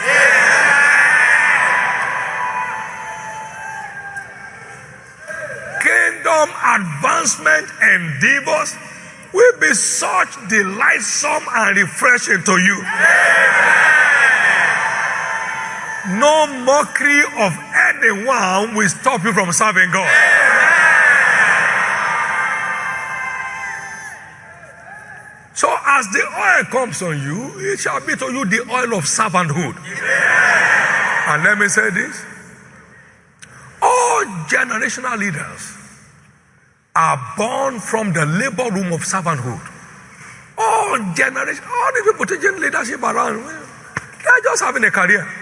Kingdom advancement and endeavors will be such delightsome and refreshing to you. No mockery of anyone will stop you from serving God. So, as the oil comes on you, it shall be to you the oil of servanthood. And let me say this all generational leaders are born from the labor room of servanthood. All generation, all the people taking leadership around, they're just having a career.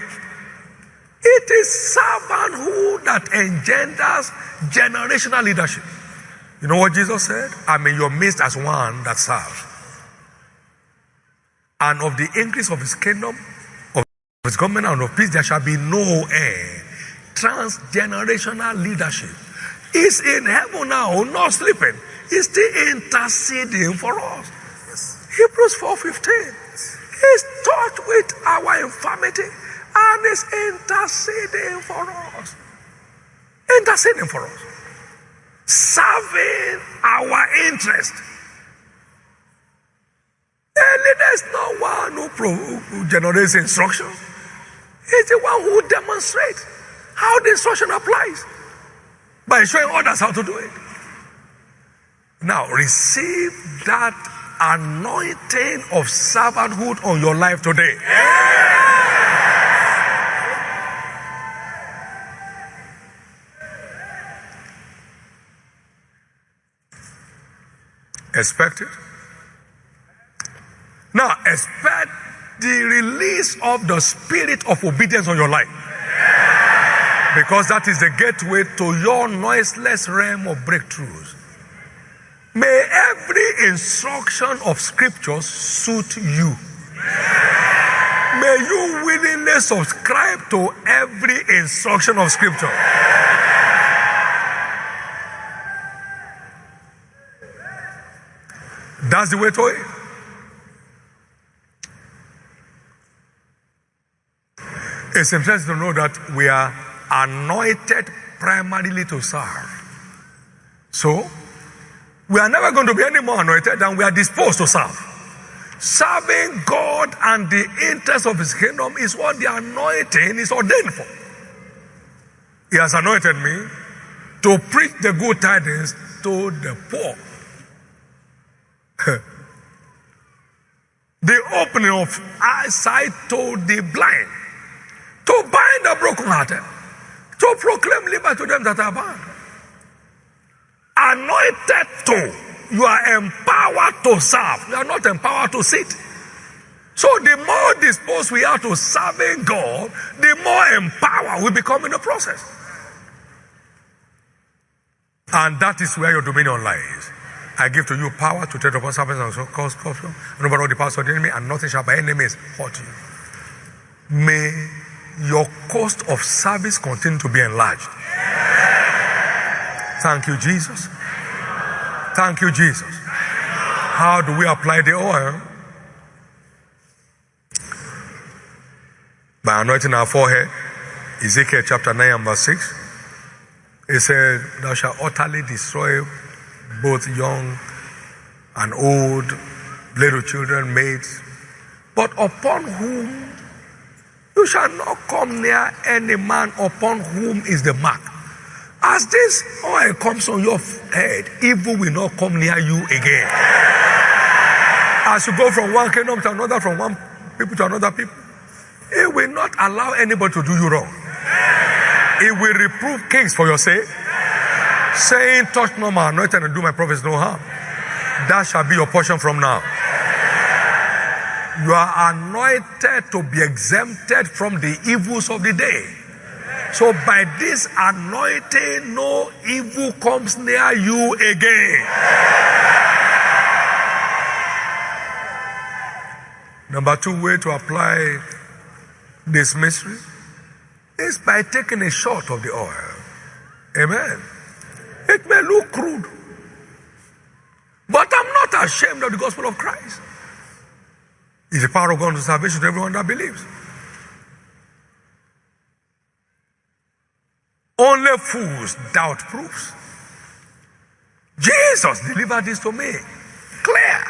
It is servanthood that engenders generational leadership. You know what Jesus said? I'm in your midst as one that serves. And of the increase of his kingdom, of his government, and of peace, there shall be no end. Transgenerational leadership is in heaven now, not sleeping. He's still interceding for us. Yes. Hebrews 4:15. He's touched with our infirmity and is interceding for us. Interceding for us. Serving our interest. The leader is not one who, pro- who generates instruction. He's the one who demonstrates how the instruction applies by showing others how to do it. Now, receive that anointing of servanthood on your life today. Expect it. Now, expect the release of the spirit of obedience on your life. Because that is the gateway to your noiseless realm of breakthroughs. May every instruction of scripture suit you. May you willingly subscribe to every instruction of scripture. That's the way to it. It's interesting to know that we are anointed primarily to serve. So, we are never going to be any more anointed than we are disposed to serve. Serving God and the interest of His kingdom is what the anointing is ordained for. He has anointed me to preach the good tidings to the poor. The opening of eyesight to the blind to bind the brokenhearted, to proclaim liberty to them that are bound. Anointed to, you are empowered to serve. You are not empowered to sit. So the more disposed we are to serving God, the more empowered we become in the process. And that is where your dominion lies. I give to you power to tread upon serpents and cause scorpions, and over all the powers of the enemy, and nothing shall by any means hurt you. May your cost of service continue to be enlarged. Thank you, Jesus. Thank you, Jesus. How do we apply the oil? By anointing our forehead. Ezekiel chapter 9 and verse 6. It said, Thou shalt utterly destroy both young and old, little children, maids, but upon whom you shall not come near any man upon whom is the mark. As this oil comes on your head, evil will not come near you again. As you go from one kingdom to another, from one people to another people, it will not allow anybody to do you wrong. It will reprove kings for your sake, saying, Touch no man, anointed and do my prophets no harm. That shall be your portion from now. You are anointed to be exempted from the evils of the day. So by this anointing, no evil comes near you again. Number two way to apply this mystery is by taking a shot of the oil. Amen. Look crude, but I'm not ashamed of the gospel of Christ is the power of God to salvation to everyone that believes. Only fools doubt proofs. Jesus delivered this to me. Clear.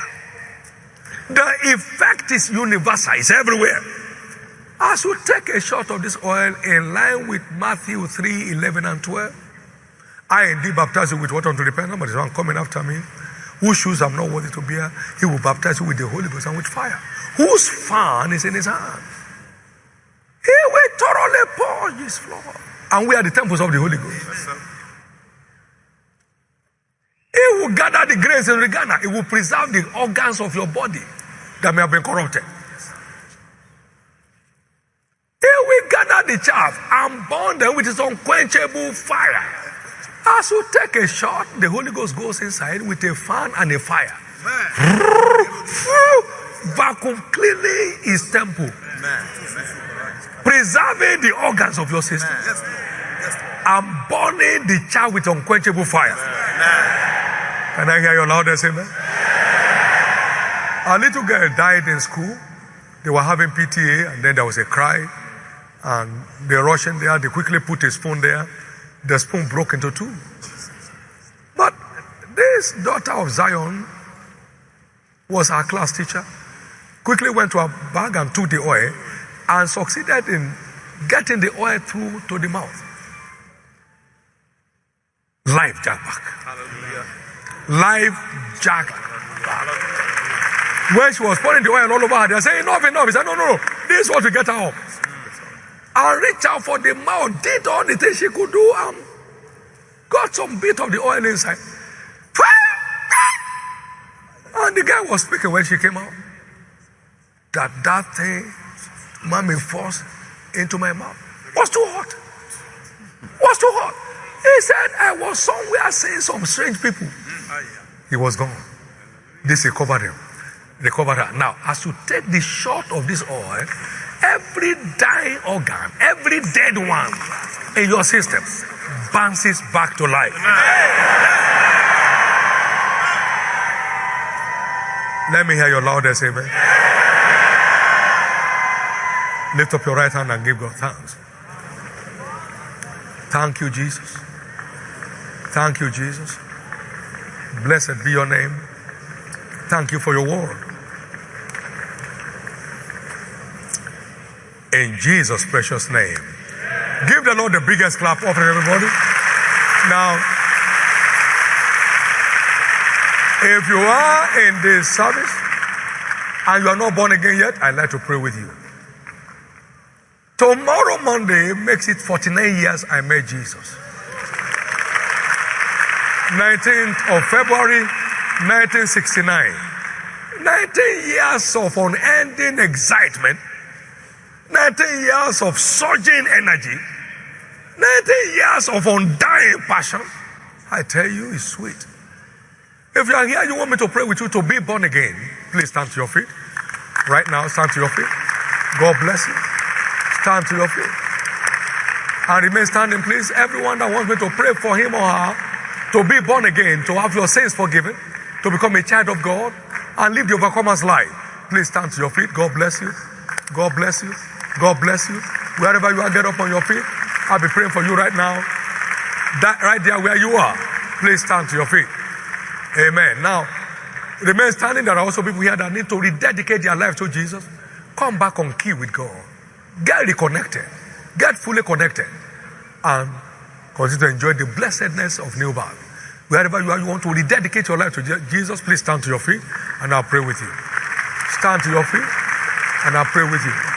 The effect is universal, it's everywhere. As you take a shot of this oil in line with Matthew 3 11 and 12, I indeed baptize you with water unto repentance, but there's one coming after me, whose shoes I'm not worthy to bear. He will baptize you with the Holy Ghost and with fire, whose fan is in his hand. He will thoroughly purge his floor. And we are the temples of the Holy Ghost. Yes, he will gather the grace in Regana. He will preserve the organs of your body that may have been corrupted. He will gather the chaff and burn them with his unquenchable fire. As you take a shot, the Holy Ghost goes inside with a fan and a fire. Vacuum cleaning his temple. Preserving the organs of your system. And burning the chaff with unquenchable fire. Can I hear your loudest amen? A little girl died in school. They were having PTA, and then there was a cry. And they rushed in there. They quickly put a spoon there. The spoon broke into two. But this daughter of Zion was our class teacher. Quickly went to her bag and took the oil and succeeded in getting the oil through to the mouth. Life jack back. Life jack back. When she was pouring the oil all over her, they said, Enough, enough. He said, No, no, no. This is what we get her up and reached out for the mouth, did all the things she could do, and got some bit of the oil inside. And the guy was speaking when she came out. That that thing, mommy forced into my mouth, was too hot. Was too hot. He said, I was somewhere seeing some strange people. He was gone. This recovered him. Recovered her. Now, as you take the shot of this oil, Every dying organ, every dead one in your system bounces back to life. Let me hear your loudest amen. Lift up your right hand and give God thanks. Thank you, Jesus. Thank you, Jesus. Blessed be your name. Thank you for your word. In Jesus' precious name. Give the Lord the biggest clap offering, everybody. Now, if you are in this service and you are not born again yet, I'd like to pray with you. Tomorrow, Monday, makes it 49 years I met Jesus. 19th of February, 1969. 19 years of unending excitement 19 years of surging energy, 19 years of undying passion. I tell you, it's sweet. If you are here, you want me to pray with you to be born again, please stand to your feet. Right now, stand to your feet. God bless you. Stand to your feet. And remain standing, please. Everyone that wants me to pray for him or her to be born again, to have your sins forgiven, to become a child of God, and live the overcomer's life, please stand to your feet. God bless you. God bless you. God bless you. Wherever you are, get up on your feet. I'll be praying for you right now. That right there where you are, please stand to your feet. Amen. Now, remain standing. There are also people here that need to rededicate their life to Jesus. Come back on key with God. Get reconnected. Get fully connected. And continue to enjoy the blessedness of new birth. Wherever you are, you want to rededicate your life to Jesus, please stand to your feet and I'll pray with you. Stand to your feet and I'll pray with you.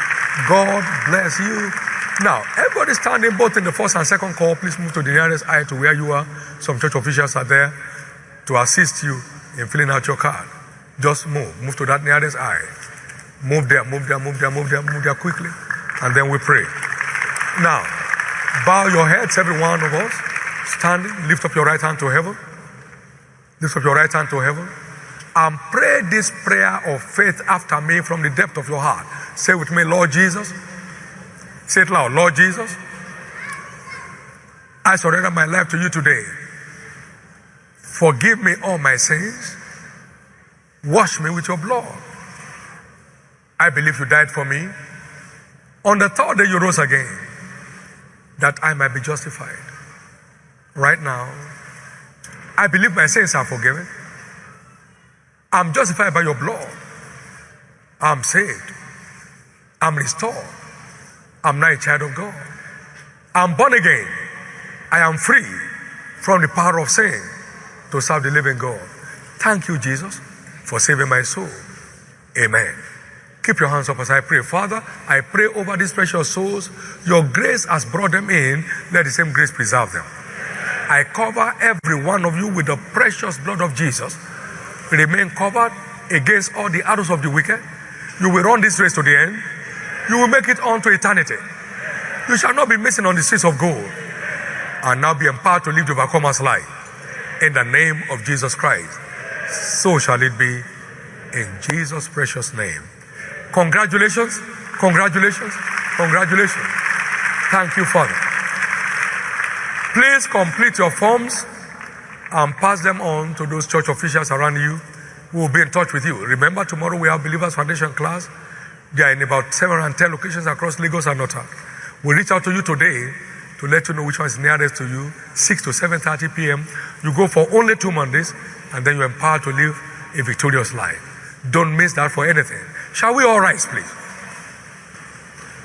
God bless you. Now, everybody standing both in the first and second call, please move to the nearest aisle to where you are. Some church officials are there to assist you in filling out your card. Just move. Move to that nearest aisle. Move there, move there, move there, move there, move there quickly. And then we pray. Now, bow your heads, every one of us. Standing, lift up your right hand to heaven. Lift up your right hand to heaven and pray this prayer of faith after me from the depth of your heart. Say with me, Lord Jesus. Say it loud, Lord Jesus. I surrender my life to you today. Forgive me all my sins. Wash me with your blood. I believe you died for me. On the third day, you rose again that I might be justified. Right now, I believe my sins are forgiven. I'm justified by your blood. I'm saved. I'm restored. I'm now a child of God. I'm born again. I am free from the power of sin to serve the living God. Thank you, Jesus, for saving my soul. Amen. Keep your hands up as I pray. Father, I pray over these precious souls. Your grace has brought them in. Let the same grace preserve them. I cover every one of you with the precious blood of Jesus. Remain covered against all the arrows of the wicked. You will run this race to the end. You will make it on to eternity. You shall not be missing on the streets of gold. And now be empowered to live the overcomer's life. In the name of Jesus Christ. So shall it be in Jesus' precious name. Congratulations, congratulations, congratulations. Thank you, Father. Please complete your forms and pass them on to those church officials around you who will be in touch with you. Remember, tomorrow we have Believers Foundation class. They are in about 710 locations across Lagos and North. We'll reach out to you today to let you know which one is nearest to you, 6 to 7.30 p.m. You go for only two Mondays, and then you're empowered to live a victorious life. Don't miss that for anything. Shall we all rise, please?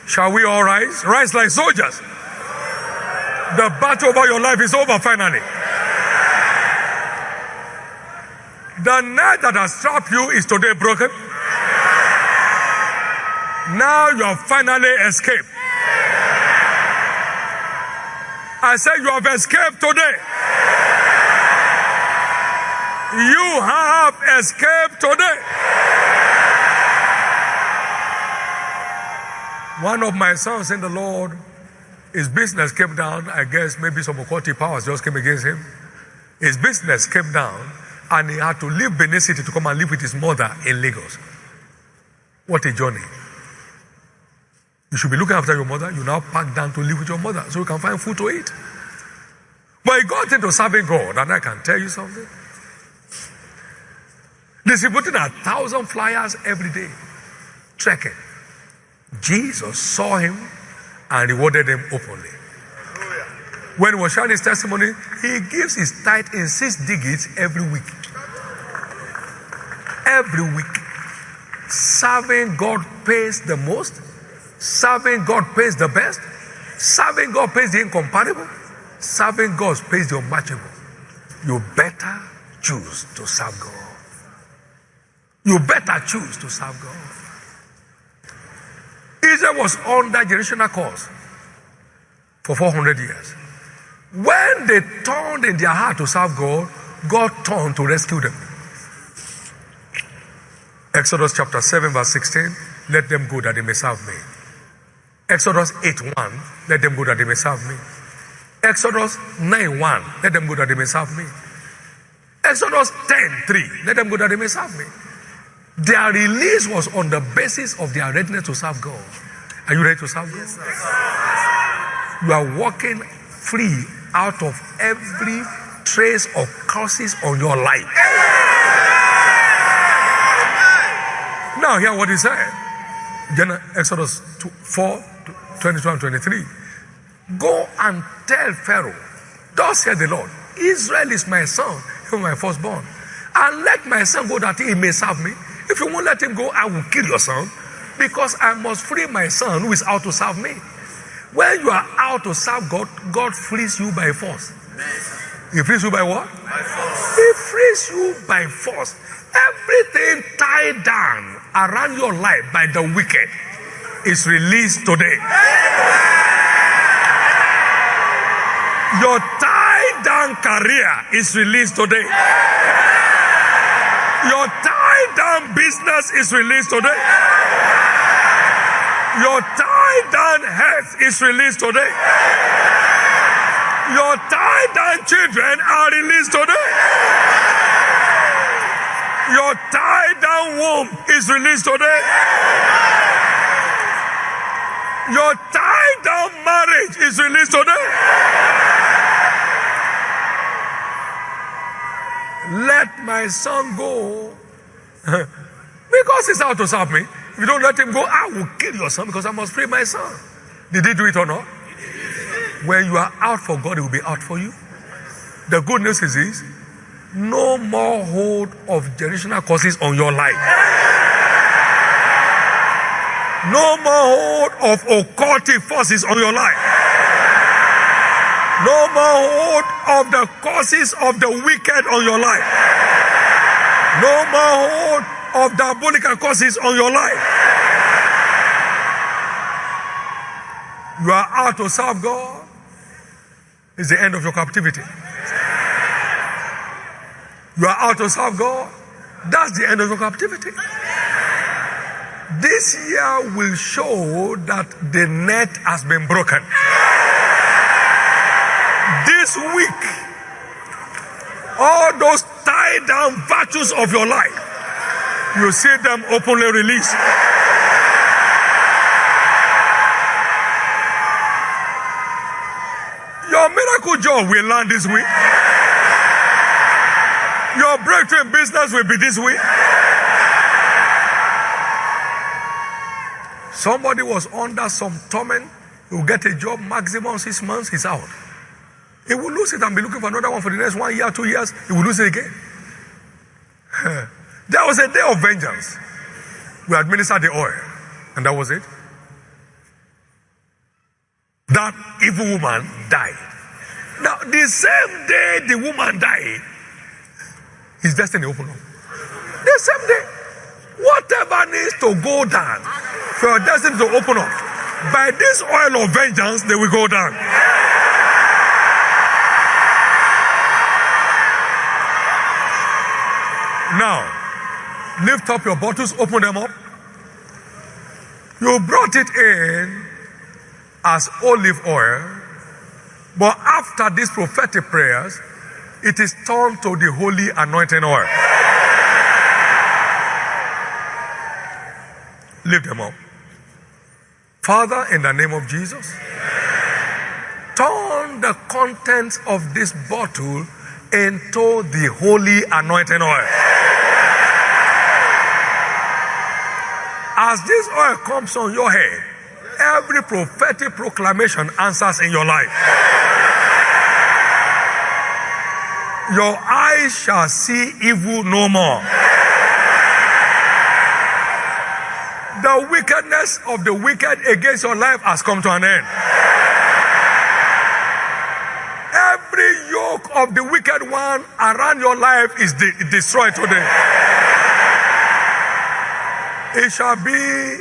Shall we all rise? Rise like soldiers. The battle over your life is over finally. The net that has trapped you is today broken. Now you have finally escaped. I said you have escaped today. You have escaped today. One of my sons in the Lord, his business came down. I guess maybe some occultic powers just came against him. His business came down and he had to leave Benin City to come and live with his mother in Lagos. What a journey. You should be looking after your mother. You now pack down to live with your mother so you can find food to eat. But he got into serving God, and I can tell you something. Distributing a thousand flyers every day, trekking. Jesus saw him and rewarded him openly. When he was sharing his testimony, he gives his tithe in six digits every week. Every week. Serving God pays the most. Serving God pays the best. Serving God pays the incomparable. Serving God pays the unmatchable. You better choose to serve God. You better choose to serve God. Israel was under generational curse for 400 years. When they turned in their heart to serve God, God turned to rescue them. Exodus chapter 7, verse 16 let them go that they may serve me. Exodus 8 1 let them go that they may serve me. Exodus 9 1 let them go that they may serve me. Exodus 10 3 let them go that they may serve me. Their release was on the basis of their readiness to serve God. Are you ready to serve God? Yes, you are walking free out of every trace of curses on your life. Now, hear what he said. Exodus 2, 4, 22 and 23. Go and tell Pharaoh, Thus said the Lord, Israel is my son, even my firstborn. And let my son go that he may serve me. If you won't let him go, I will kill your son because I must free my son who is out to serve me. When you are out to serve God, God frees you by force. He frees you by what? By force. He frees you by force. Everything tied down around your life by the wicked is released today. Your tied down career is released today. Your tied down business is released today. Your tied down health is released today. Your tied down children are released today. Your tied down womb is released today. Your tied down marriage is released today. Let my son go. because he's out to serve me. If you don't let him go, I will kill your son because I must free my son. Did he do it or not? When you are out for God, he will be out for you. The good news is this no more hold of generational curses on your life. No more hold of occultic forces on your life. No more hold of the causes of the wicked on your life. No more hold of diabolical causes on your life. You are out to serve God. It's the end of your captivity. You are out to serve God. That's the end of your captivity. This year will show that the net has been broken. This week, all those tied down virtues of your life, you see them openly released. Your miracle job will land this week. Your breakthrough in business will be this week. Somebody was under some torment. He will get a job maximum six months, he's out. He will lose it and be looking for another one for the next one year, two years. He will lose it again. there was a day of vengeance. We administered the oil, and that was it. That evil woman died. Now, the same day the woman died, his destiny opened up. The same day. Whatever needs to go down for your destiny to open up, by this oil of vengeance, they will go down. Now, lift up your bottles, open them up. You brought it in as olive oil, but after these prophetic prayers, it is turned to the holy anointing oil. Lift them up. Father, in the name of Jesus, turn the contents of this bottle into the holy anointing oil. As this oil comes on your head, every prophetic proclamation answers in your life. Your eyes shall see evil no more. The wickedness of the wicked against your life has come to an end. Every yoke of the wicked one around your life is de- destroyed today. It shall be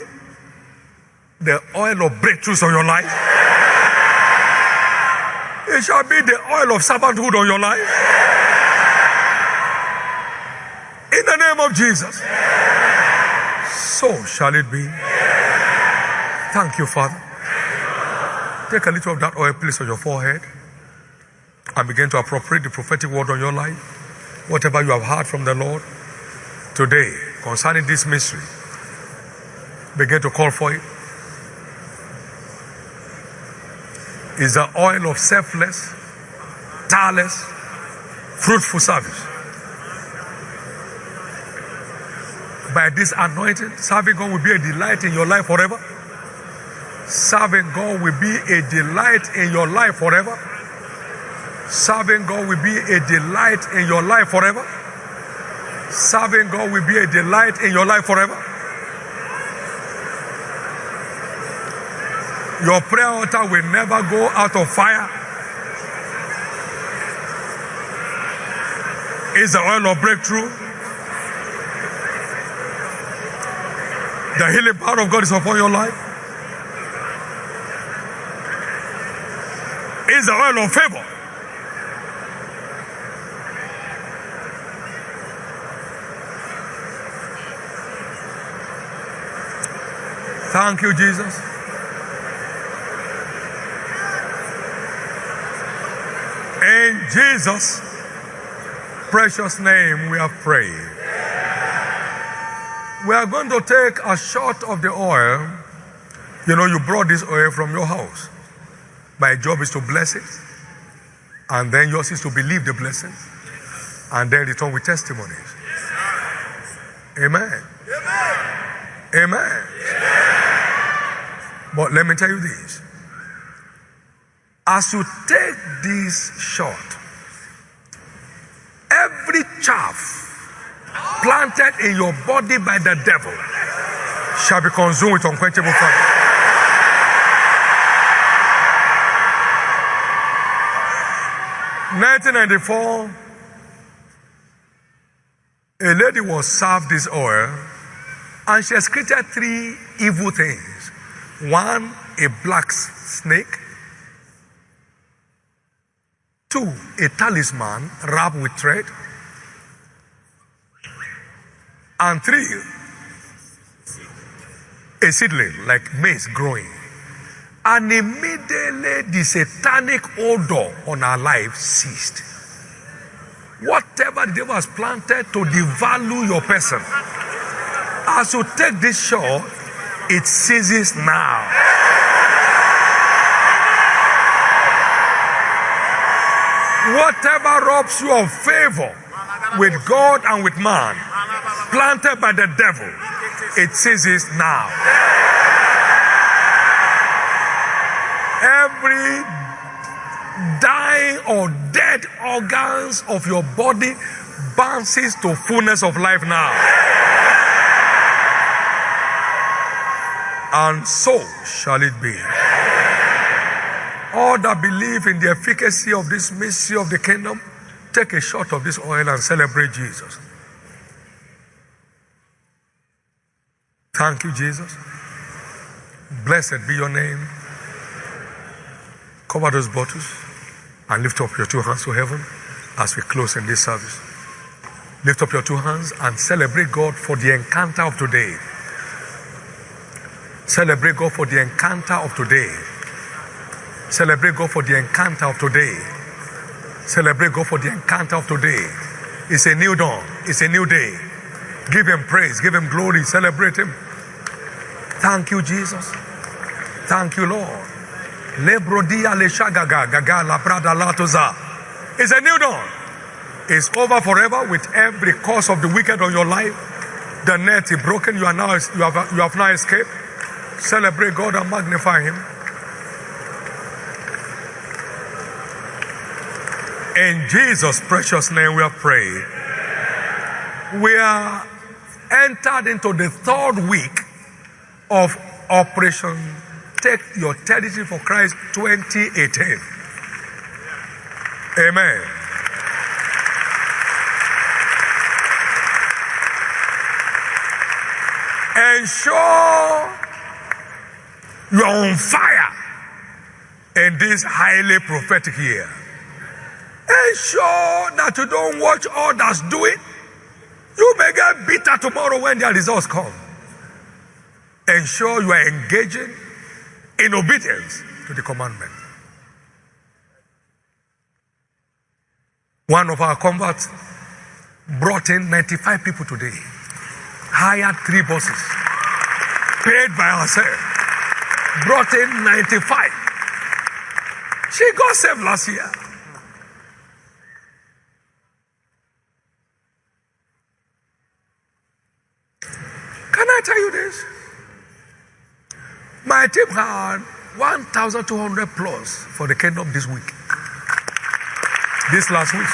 the oil of breakthroughs on your life. It shall be the oil of servanthood on your life. In the name of Jesus. So shall it be. Thank you, Father. Take a little of that oil, place on your forehead, and begin to appropriate the prophetic word on your life. Whatever you have heard from the Lord today concerning this mystery, begin to call for it. Is the oil of selfless, tireless, fruitful service. By this anointing, serving God will be a delight in your life forever. Serving God will be a delight in your life forever. Serving God will be a delight in your life forever. Serving God will be a delight in your life forever. Your prayer altar will never go out of fire. Is the oil of breakthrough. The healing power of God is upon your life. Is the oil of favor. Thank you, Jesus. In Jesus' precious name, we have prayed. We are going to take a shot of the oil. You know, you brought this oil from your house. My job is to bless it, and then yours is to believe the blessing, and then return with testimonies. Amen. Amen. But let me tell you this. As you take this shot, every chaff planted in your body by the devil shall be consumed with unquenchable fire. Nineteen ninety four, a lady was served this oil, and she has created three evil things. One, a black snake. Two, a talisman wrapped with thread. And three, a seedling like maize growing. And immediately the satanic odor on our life ceased. Whatever the devil has planted to devalue your person, as you take this shot, it ceases now. Whatever robs you of favor with God and with man, planted by the devil, it ceases now. Every dying or dead organs of your body bounces to fullness of life now. And so shall it be. All that believe in the efficacy of this mystery of the kingdom, take a shot of this oil and celebrate Jesus. Thank you, Jesus. Blessed be your name. Cover those bottles and lift up your two hands to heaven as we close in this service. Lift up your two hands and celebrate God for the encounter of today. Celebrate God for the encounter of today. Celebrate God for the encounter of today. Celebrate God for the encounter of today. It's a new dawn. It's a new day. Give him praise. Give him glory. Celebrate him. Thank you, Jesus. Thank you, Lord. It's a new dawn. It's over forever with every curse of the wicked on your life. The net is broken. You are now you have you have now escaped. Celebrate God and magnify Him. In Jesus' precious name, we are praying. We are entered into the third week of Operation Take Your Territory for Christ 2018. Amen. Ensure you are on fire in this highly prophetic year. Ensure that you don't watch others do it. You may get bitter tomorrow when their results come ensure you are engaging in obedience to the commandment. One of our converts brought in 95 people today, hired three buses, paid by herself, brought in 95. She got saved last year. Can I tell you this? My team had 1,200 plus for the kingdom this week. This last week.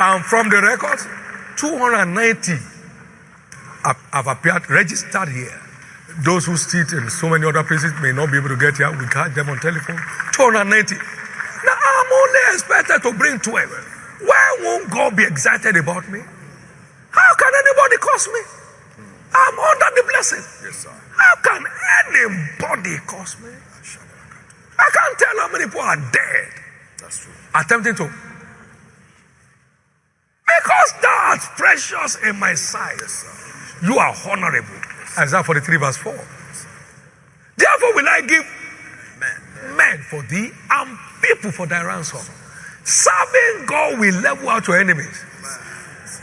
And from the records, 290 have, have appeared, registered here. Those who sit in so many other places may not be able to get here. We catch them on telephone. 290. Now I'm only expected to bring 12. Why won't God be excited about me? How can anybody curse me? I'm under the blessing. Yes, sir. How can anybody curse me? I can't tell how many people are dead. That's true. Attempting to. Because that's precious in my sight. Yes, you are honorable. Yes, Isaiah 43 verse 4. Therefore will I give men, men for thee and people for thy ransom. Serving God will level out your enemies.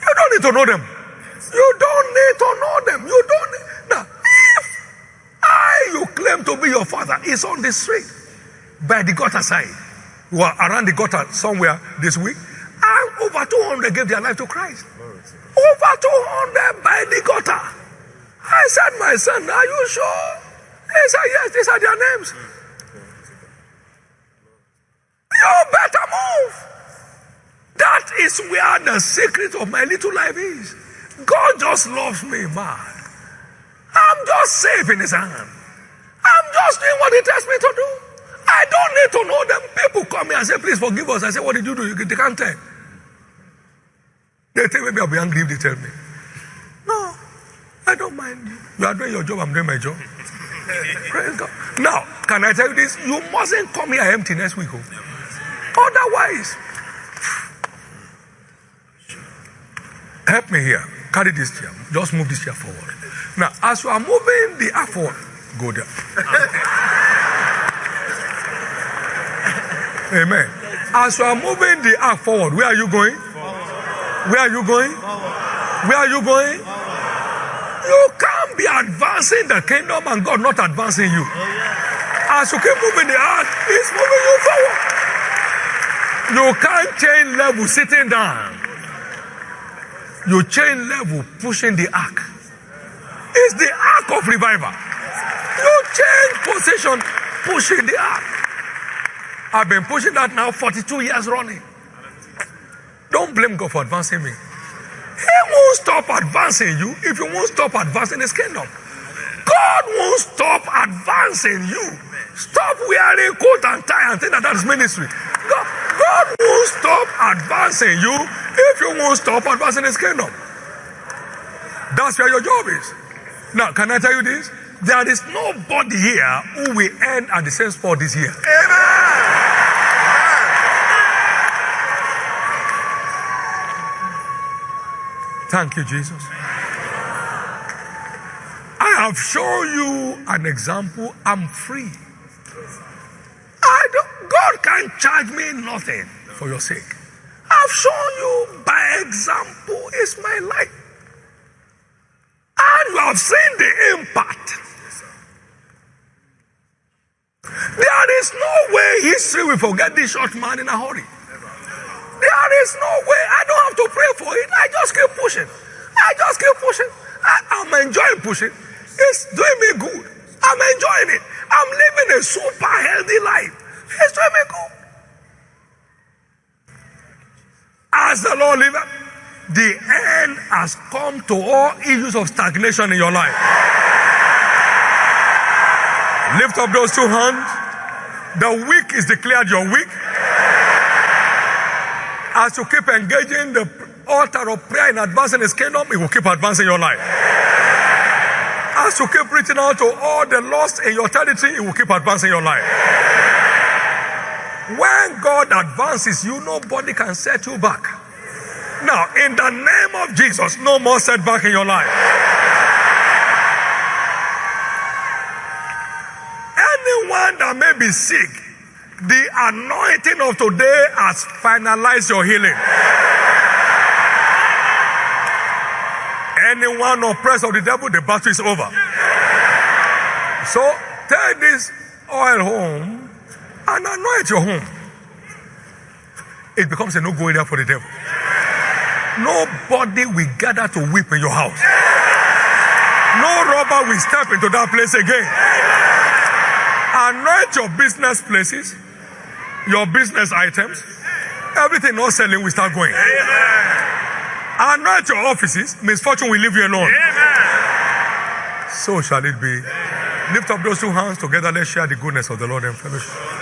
You don't need to know them. You don't need to know them. You don't. Need, now, if I, you claim to be your father, is on the street by the gutter side, you are around the gutter somewhere this week, and over 200 gave their life to Christ. Over 200 by the gutter. I said, my son, are you sure? He said, yes, these are their names. You better move. That is where the secret of my little life is. God just loves me, man. I'm just safe in his hand. I'm just doing what he tells me to do. I don't need to know them. People come here and say, please forgive us. I say, what did you do? They can't tell. They think maybe I'll be angry if they tell me. No, I don't mind you. You are doing your job, I'm doing my job. Praise God. Now, can I tell you this? You mustn't come here empty next week. Oh. Otherwise, help me here. Carry this chair. Just move this chair forward. Now, as you are moving the ark forward, go there. Amen. As you are moving the ark forward, where are you going? Where are you going? Where are you going? You can't be advancing the kingdom and God not advancing you. Oh, as you keep moving the ark, He's moving you forward. You can't change level sitting down. You change level pushing the ark. It's the ark of revival. You change position pushing the ark. I've been pushing that now 42 years running. Don't blame God for advancing me. He won't stop advancing you if you won't stop advancing His kingdom. God won't stop advancing you. Stop wearing coat and tie and think that that's ministry. God, God won't stop advancing you if you won't stop advancing His kingdom. That's where your job is. Now, can I tell you this? There is nobody here who will end at the same spot this year. Amen. Thank you, Jesus. I have shown you an example. I'm free. I can't charge me nothing for your sake. I've shown you by example is my life. And you have seen the impact. There is no way history will forget this short man in a hurry. There is no way. I don't have to pray for it. I just keep pushing. I just keep pushing. I, am enjoying pushing. It's doing me good. I'm enjoying it. I'm living a super healthy life. Me good. As the Lord liveth, the end has come to all issues of stagnation in your life. Lift up those two hands. The week is declared your week. As you keep engaging the altar of prayer in advancing his kingdom, it will keep advancing your life. As you keep reaching out to all the lost in your territory, it will keep advancing your life. When God advances you, nobody can set you back. Now, in the name of Jesus, no more setback in your life. Anyone that may be sick, the anointing of today has finalized your healing. Anyone oppressed of the devil, the battle is over. So take this oil home and anoint your home. It becomes a no-go area for the devil. Nobody will gather to weep in your house. No robber will step into that place again. Anoint your business places your business items, everything not selling will start going. Anoint your offices, misfortune will leave you alone. So shall it be. Lift up those two hands together. Let's share the goodness of the Lord and fellowship.